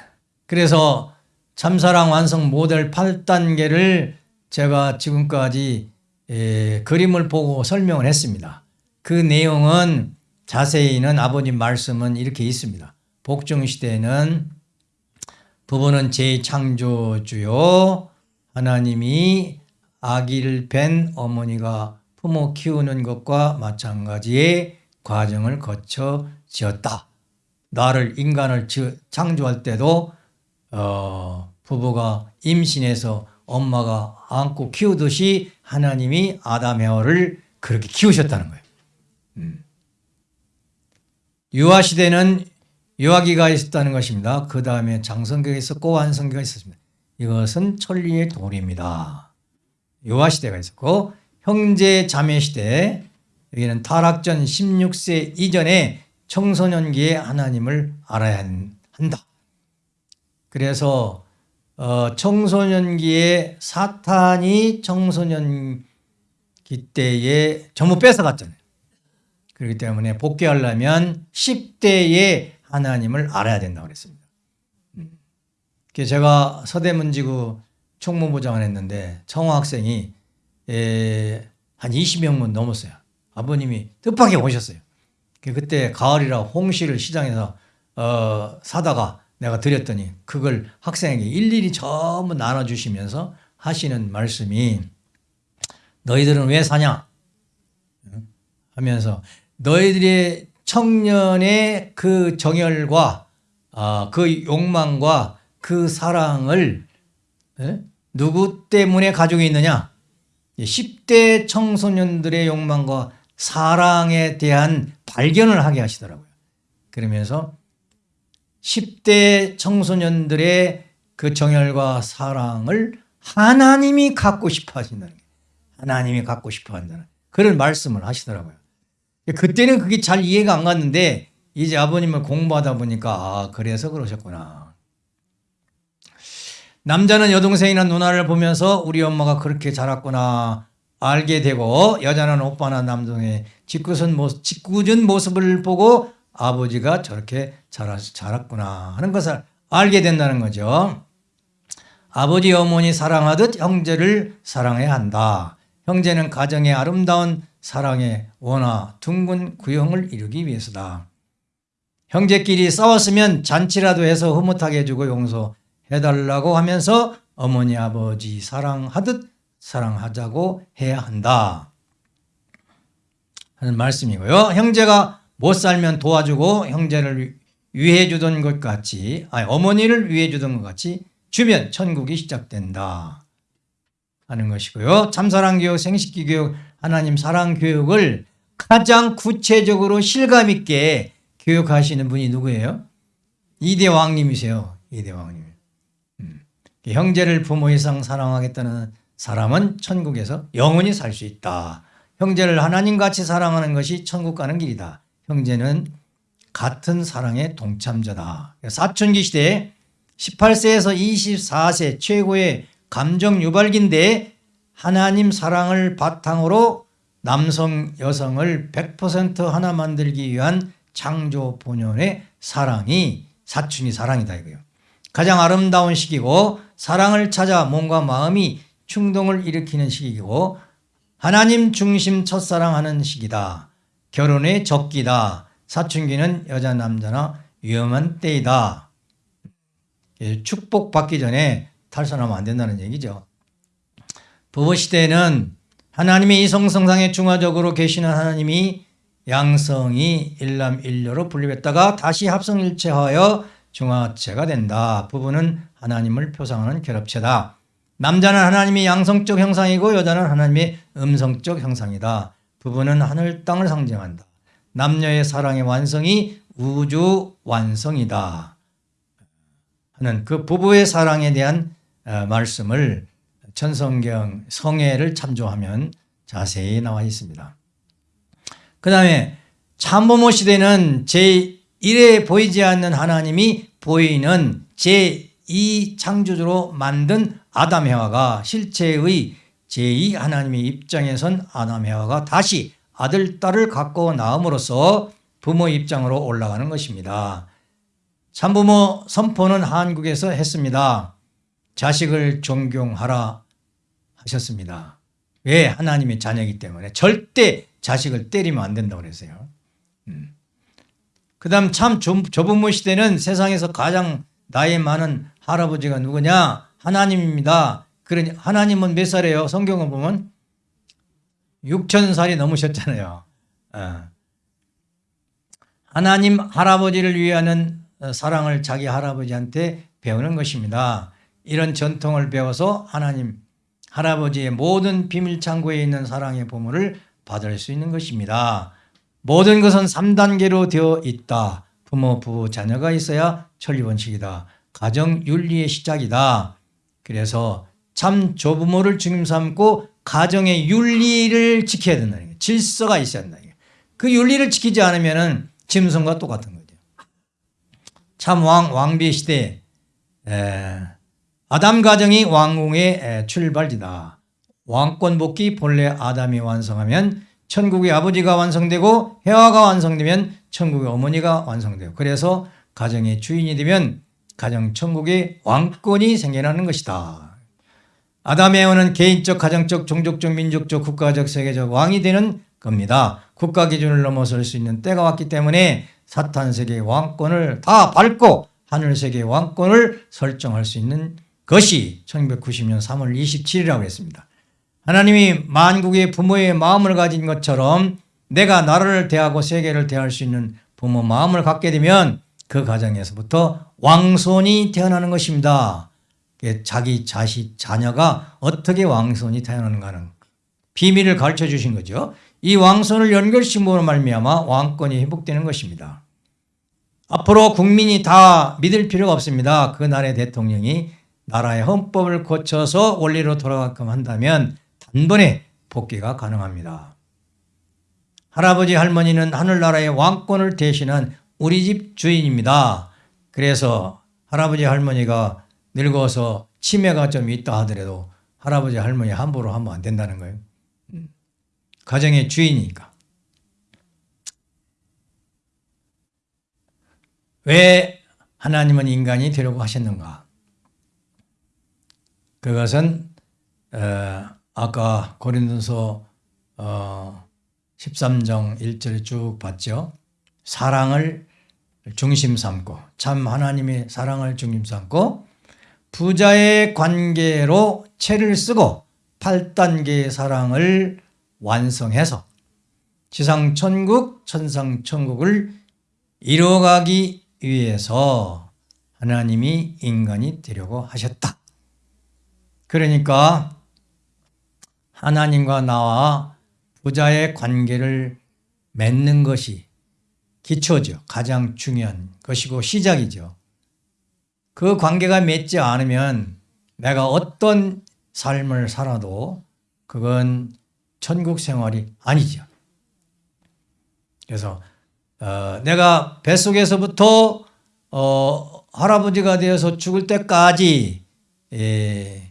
그래서 참사랑 완성 모델 8단계를 제가 지금까지 에, 그림을 보고 설명을 했습니다. 그 내용은 자세히는 아버님 말씀은 이렇게 있습니다. 복종시대에는 부부는 제 창조주요 하나님이 아기를 뵌 어머니가 부모 키우는 것과 마찬가지의 과정을 거쳐 지었다. 나를 인간을 창조할 때도 어, 부부가 임신해서 엄마가 안고 키우듯이 하나님이 아담 헤어를 그렇게 키우셨다는 거예요. 음. 유아 시대는 유아기가 있었다는 것입니다. 그 다음에 장성기가 있었고 완성기가 있었습니다. 이것은 천리의 도리입니다. 유아 시대가 있었고 형제 자매 시대 여기는 타락전 16세 이전에 청소년기에 하나님을 알아야 한다. 그래서 어, 청소년기에 사탄이 청소년기 때에 전부 뺏어갔잖아요. 그렇기 때문에 복귀하려면 10대에 하나님을 알아야 된다고 그랬습니다. 음. 제가 서대문지구 총무부장을 했는데 청호 학생이 한 20명은 넘었어요. 아버님이 뜻밖에 오셨어요. 그때 가을이라 홍시를 시장에서 어, 사다가 내가 드렸더니 그걸 학생에게 일일이 전부 나눠주시면서 하시는 말씀이 너희들은 왜 사냐? 하면서 너희들의 청년의 그 정열과 아, 그 욕망과 그 사랑을 예? 누구 때문에 가지고 있느냐? 10대 청소년들의 욕망과 사랑에 대한 발견을 하게 하시더라고요. 그러면서 10대 청소년들의 그 정열과 사랑을 하나님이 갖고 싶어 하신다는 거예요. 하나님이 갖고 싶어 한다는 그런 말씀을 하시더라고요. 그때는 그게 잘 이해가 안 갔는데 이제 아버님을 공부하다 보니까 아, 그래서 그러셨구나. 남자는 여동생이나 누나를 보면서 우리 엄마가 그렇게 자랐구나 알게 되고 여자는 오빠나 남동의 짓궂은 모습, 짓궂은 모습을 보고 아버지가 저렇게 자랐, 자랐구나 하는 것을 알게 된다는 거죠. 아버지 어머니 사랑하듯 형제를 사랑해야 한다. 형제는 가정의 아름다운 사랑의 원화 둥근 구형을 이루기 위해서다. 형제끼리 싸웠으면 잔치라도 해서 흐뭇하게 해주고 용서해달라고 하면서 어머니 아버지 사랑하듯 사랑하자고 해야 한다. 하는 말씀이고요. 형제가 못 살면 도와주고 형제를 위해 주던 것 같이 아니 어머니를 위해 주던 것 같이 주면 천국이 시작된다. 하는 것이고요. 참사랑 교육, 생식기 교육, 하나님 사랑 교육을 가장 구체적으로 실감 있게 교육하시는 분이 누구예요? 이대왕님이세요. 이대왕님. 음. 형제를 부모 이상 사랑하겠다는 사람은 천국에서 영원히 살 수 있다. 형제를 하나님같이 사랑하는 것이 천국 가는 길이다. 형제는 같은 사랑의 동참자다. 사춘기 시대에 18세에서 24세 최고의 감정 유발기인데 하나님 사랑을 바탕으로 남성 여성을 100% 하나 만들기 위한 창조 본연의 사랑이 사춘기 사랑이다 이거요. 가장 아름다운 시기고 사랑을 찾아 몸과 마음이 충동을 일으키는 시기고 하나님 중심 첫사랑하는 시기다. 결혼의 적기다. 사춘기는 여자 남자나 위험한 때이다. 예, 축복받기 전에 탈선하면 안 된다는 얘기죠. 부부 시대에는 하나님의 이성성상에 중화적으로 계시는 하나님이 양성이 일남일녀로 분립했다가 다시 합성일체하여 중화체가 된다. 부부는 하나님을 표상하는 결합체다. 남자는 하나님의 양성적 형상이고 여자는 하나님의 음성적 형상이다. 부부는 하늘 땅을 상징한다. 남녀의 사랑의 완성이 우주 완성이다. 하는 그 부부의 사랑에 대한 어, 말씀을 천성경 성애를 참조하면 자세히 나와 있습니다. 그 다음에 참부모 시대는 제1에 보이지 않는 하나님이 보이는 제2 창조주로 만든 아담 해와가 실체의 제2 하나님의 입장에 선 아담 해와가 다시 아들, 딸을 갖고 나옴으로써 부모 입장으로 올라가는 것입니다. 참부모 선포는 한국에서 했습니다. 자식을 존경하라 하셨습니다. 왜? 하나님의 자녀이기 때문에 절대 자식을 때리면 안 된다고 그랬어요. 음. 그 다음 참 조부모 시대는 세상에서 가장 나이 많은 할아버지가 누구냐? 하나님입니다. 그러니 하나님은 몇 살이에요? 성경을 보면 6천 살이 넘으셨잖아요. 어. 하나님 할아버지를 위하는 사랑을 자기 할아버지한테 배우는 것입니다. 이런 전통을 배워서 하나님 할아버지의 모든 비밀 창고에 있는 사랑의 보물을 받을 수 있는 것입니다. 모든 것은 3단계로 되어 있다. 부모, 부부, 자녀가 있어야 천리원칙이다. 가정 윤리의 시작이다. 그래서 참 조부모를 중심 삼고 가정의 윤리를 지켜야 된다는 거예요. 질서가 있어야 된다는 거예요. 그 윤리를 지키지 않으면 짐승과 똑같은 거죠. 참 왕, 왕비 시대 에, 아담 가정이 왕궁의 출발지다. 왕권 복귀 본래 아담이 완성하면 천국의 아버지가 완성되고 해화가 완성되면 천국의 어머니가 완성돼요. 그래서 가정의 주인이 되면 가정 천국의 왕권이 생겨나는 것이다. 아담의 에어는 개인적, 가정적, 종족적, 민족적, 국가적, 세계적 왕이 되는 겁니다. 국가 기준을 넘어설 수 있는 때가 왔기 때문에 사탄 세계의 왕권을 다 밟고 하늘 세계의 왕권을 설정할 수 있는 것이 1990년 3월 27일이라고 했습니다. 하나님이 만국의 부모의 마음을 가진 것처럼 내가 나라를 대하고 세계를 대할 수 있는 부모 마음을 갖게 되면 그 가정에서부터 왕손이 태어나는 것입니다. 자기 자식, 자녀가 어떻게 왕손이 태어나는가는 비밀을 가르쳐 주신 거죠. 이 왕손을 연결시킴으로 말미암아 왕권이 회복되는 것입니다. 앞으로 국민이 다 믿을 필요가 없습니다. 그 나라의 대통령이 나라의 헌법을 고쳐서 원리로 돌아가게끔 한다면 단번에 복귀가 가능합니다. 할아버지 할머니는 하늘나라의 왕권을 대신한 우리 집 주인입니다. 그래서 할아버지 할머니가 늙어서 치매가 좀 있다 하더라도 할아버지 할머니 함부로 하면 안 된다는 거예요. 음. 가정의 주인이니까. 왜 하나님은 인간이 되려고 하셨는가? 그것은 어, 아까 고린도서 어, 13장 1절에 쭉 봤죠. 사랑을 중심 삼고 참 하나님의 사랑을 중심 삼고 부자의 관계로 채를 쓰고 8단계의 사랑을 완성해서 지상 천국 천상 천국을 이루어가기 위해서 하나님이 인간이 되려고 하셨다. 그러니까 하나님과 나와 부자의 관계를 맺는 것이 기초죠. 가장 중요한 것이고 시작이죠. 그 관계가 맺지 않으면 내가 어떤 삶을 살아도 그건 천국 생활이 아니죠. 그래서 어, 내가 뱃속에서부터 어, 할아버지가 되어서 죽을 때까지 예,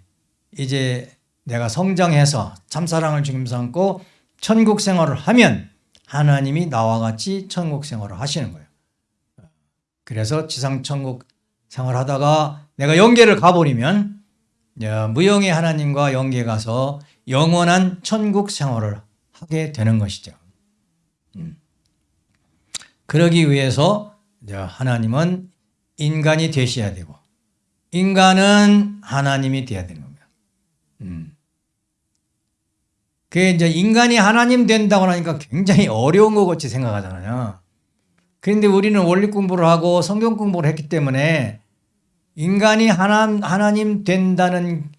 이제 내가 성장해서 참사랑을 중심 삼고 천국 생활을 하면 하나님이 나와 같이 천국 생활을 하시는 거예요. 그래서 지상 천국 생활하다가 내가 영계를 가버리면 무영의 하나님과 영계 가서 영원한 천국 생활을 하게 되는 것이죠. 음. 그러기 위해서 하나님은 인간이 되셔야 되고 인간은 하나님이 되어야 되는 겁니다. 음. 그게 이제 인간이 하나님 된다고 하니까 굉장히 어려운 것 같이 생각하잖아요. 그런데 우리는 원리 공부를 하고 성경 공부를 했기 때문에 인간이 하나, 하나님 된다는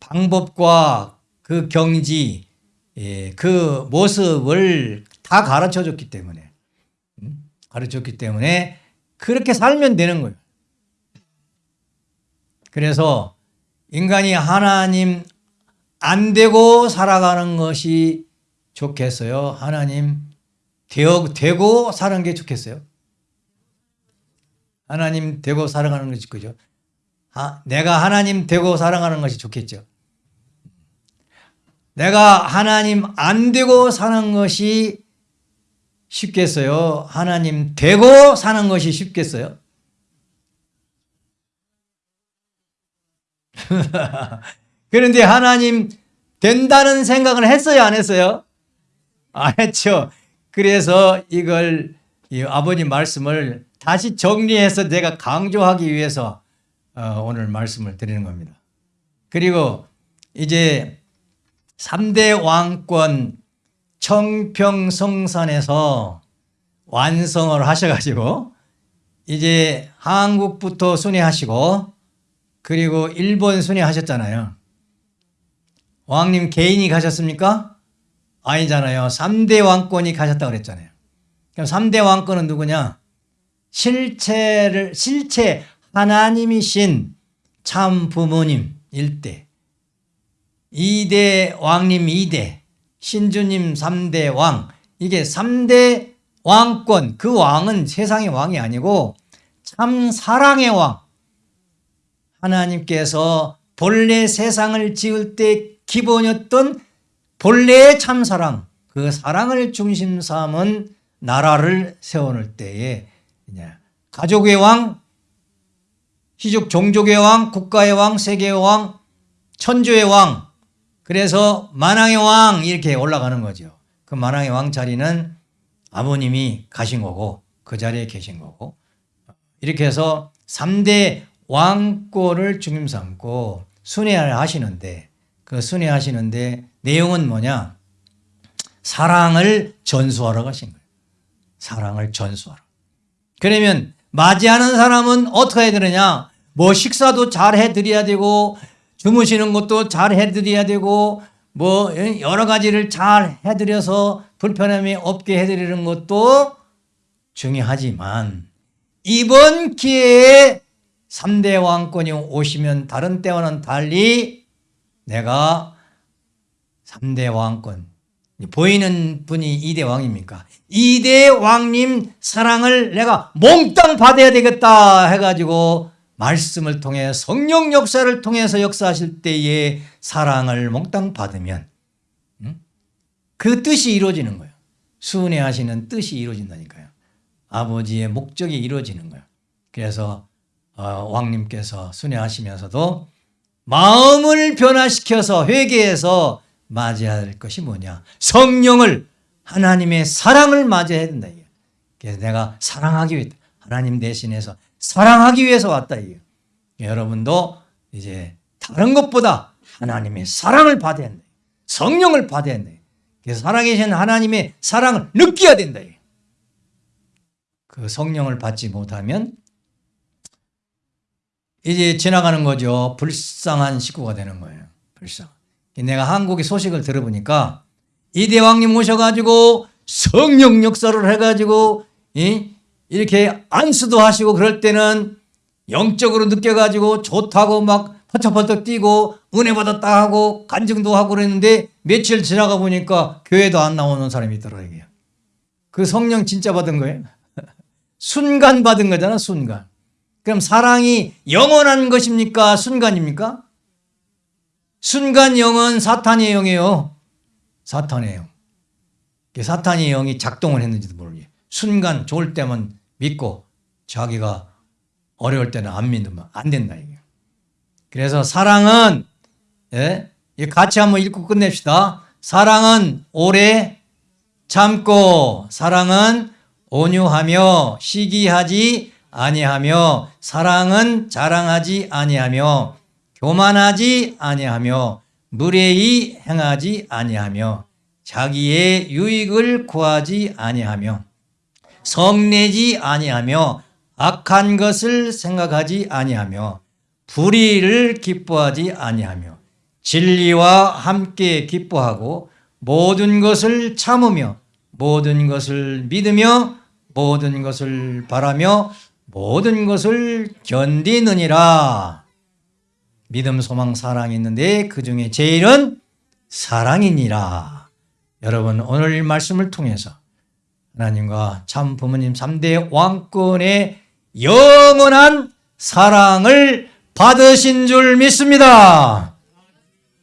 방법과 그 경지, 예, 그 모습을 다 가르쳐 줬기 때문에, 음? 가르쳐 줬기 때문에 그렇게 살면 되는 거예요. 그래서 인간이 하나님 안 되고 살아가는 것이 좋겠어요? 하나님 되어, 되고 사는 게 좋겠어요? 하나님 되고 살아가는 것이 그죠? 아, 내가 하나님 되고 살아가는 것이 좋겠죠. 내가 하나님 안 되고 사는 것이 쉽겠어요? 하나님 되고 사는 것이 쉽겠어요? <laughs> 그런데 하나님 된다는 생각을 했어요? 안 했어요? 안 했죠. 그래서 이걸 아버님 말씀을 다시 정리해서 내가 강조하기 위해서 어, 오늘 말씀을 드리는 겁니다. 그리고 이제 3대 왕권 청평성산에서 완성을 하셔가지고 이제 한국부터 순회하시고 그리고 일본 순회하셨잖아요. 왕님 개인이 가셨습니까? 아니잖아요. 3대 왕권이 가셨다고 그랬잖아요. 그럼 3대 왕권은 누구냐? 실체를, 실체, 하나님이신 참 부모님 1대, 2대 왕님 2대, 신주님 3대 왕, 이게 3대 왕권, 그 왕은 세상의 왕이 아니고 참 사랑의 왕. 하나님께서 본래 세상을 지을 때 기본이었던 본래의 참사랑, 그 사랑을 중심 삼은 나라를 세워놓을 때에 가족의 왕, 희족 종족의 왕, 국가의 왕, 세계의 왕, 천주의 왕, 그래서 만왕의 왕 이렇게 올라가는 거죠. 그 만왕의 왕 자리는 아버님이 가신 거고 그 자리에 계신 거고 이렇게 해서 3대 왕권을 중심 삼고 순회를 하시는데 그 순회하시는데 내용은 뭐냐? 사랑을 전수하러 가신 거예요. 사랑을 전수하러. 그러면 맞이하는 사람은 어떻게 해야 되느냐? 뭐 식사도 잘 해드려야 되고 주무시는 것도 잘 해드려야 되고 뭐 여러 가지를 잘 해드려서 불편함이 없게 해드리는 것도 중요하지만 이번 기회에 3대 왕권이 오시면 다른 때와는 달리 내가 3대 왕권 보이는 분이 2대 왕입니까? 2대 왕님 사랑을 내가 몽땅 받아야 되겠다 해가지고 말씀을 통해 성령 역사를 통해서 역사하실 때에 사랑을 몽땅 받으면 음? 그 뜻이 이루어지는 거예요. 순회하시는 뜻이 이루어진다니까요. 아버지의 목적이 이루어지는 거예요. 그래서 어, 왕님께서 순회하시면서도 마음을 변화시켜서 회개해서 맞이해야 할 것이 뭐냐? 성령을 하나님의 사랑을 맞이해야 된다. 그래서 내가 사랑하기 위해 하나님 대신해서 사랑하기 위해서 왔다. 여러분도 이제 다른 것보다 하나님의 사랑을 받아야 된다. 성령을 받아야 된다. 그래서 살아계신 하나님의 사랑을 느껴야 된다. 그 성령을 받지 못하면 이제 지나가는 거죠. 불쌍한 식구가 되는 거예요. 불쌍. 내가 한국의 소식을 들어보니까 이 대왕님 오셔가지고 성령 역사를 해가지고 이렇게 안수도 하시고 그럴 때는 영적으로 느껴가지고 좋다고 막 퍼쩍퍼쩍 뛰고 은혜 받았다 하고 간증도 하고 그랬는데 며칠 지나가 보니까 교회도 안 나오는 사람이 있더라고요. 그 성령 진짜 받은 거예요. <laughs> 순간 받은 거잖아 순간. 그럼 사랑이 영원한 것입니까? 순간입니까? 순간 영은 사탄의 영이에요. 사탄의 영. 사탄의 영이 작동을 했는지도 모르게 순간 좋을 때만 믿고 자기가 어려울 때는 안 믿으면 안 된다 이게. 그래서 사랑은 예? 같이 한번 읽고 끝냅시다. 사랑은 오래 참고 사랑은 온유하며 시기하지 아니하며 사랑은 자랑하지 아니하며 교만하지 아니하며 무례히 행하지 아니하며 자기의 유익을 구하지 아니하며 성내지 아니하며 악한 것을 생각하지 아니하며 불의를 기뻐하지 아니하며 진리와 함께 기뻐하고 모든 것을 참으며 모든 것을 믿으며 모든 것을 바라며 모든 것을 견디느니라. 믿음, 소망, 사랑이 있는데 그 중에 제일은 사랑이니라. 여러분 오늘 말씀을 통해서 하나님과 참 부모님 3대 왕권의 영원한 사랑을 받으신 줄 믿습니다.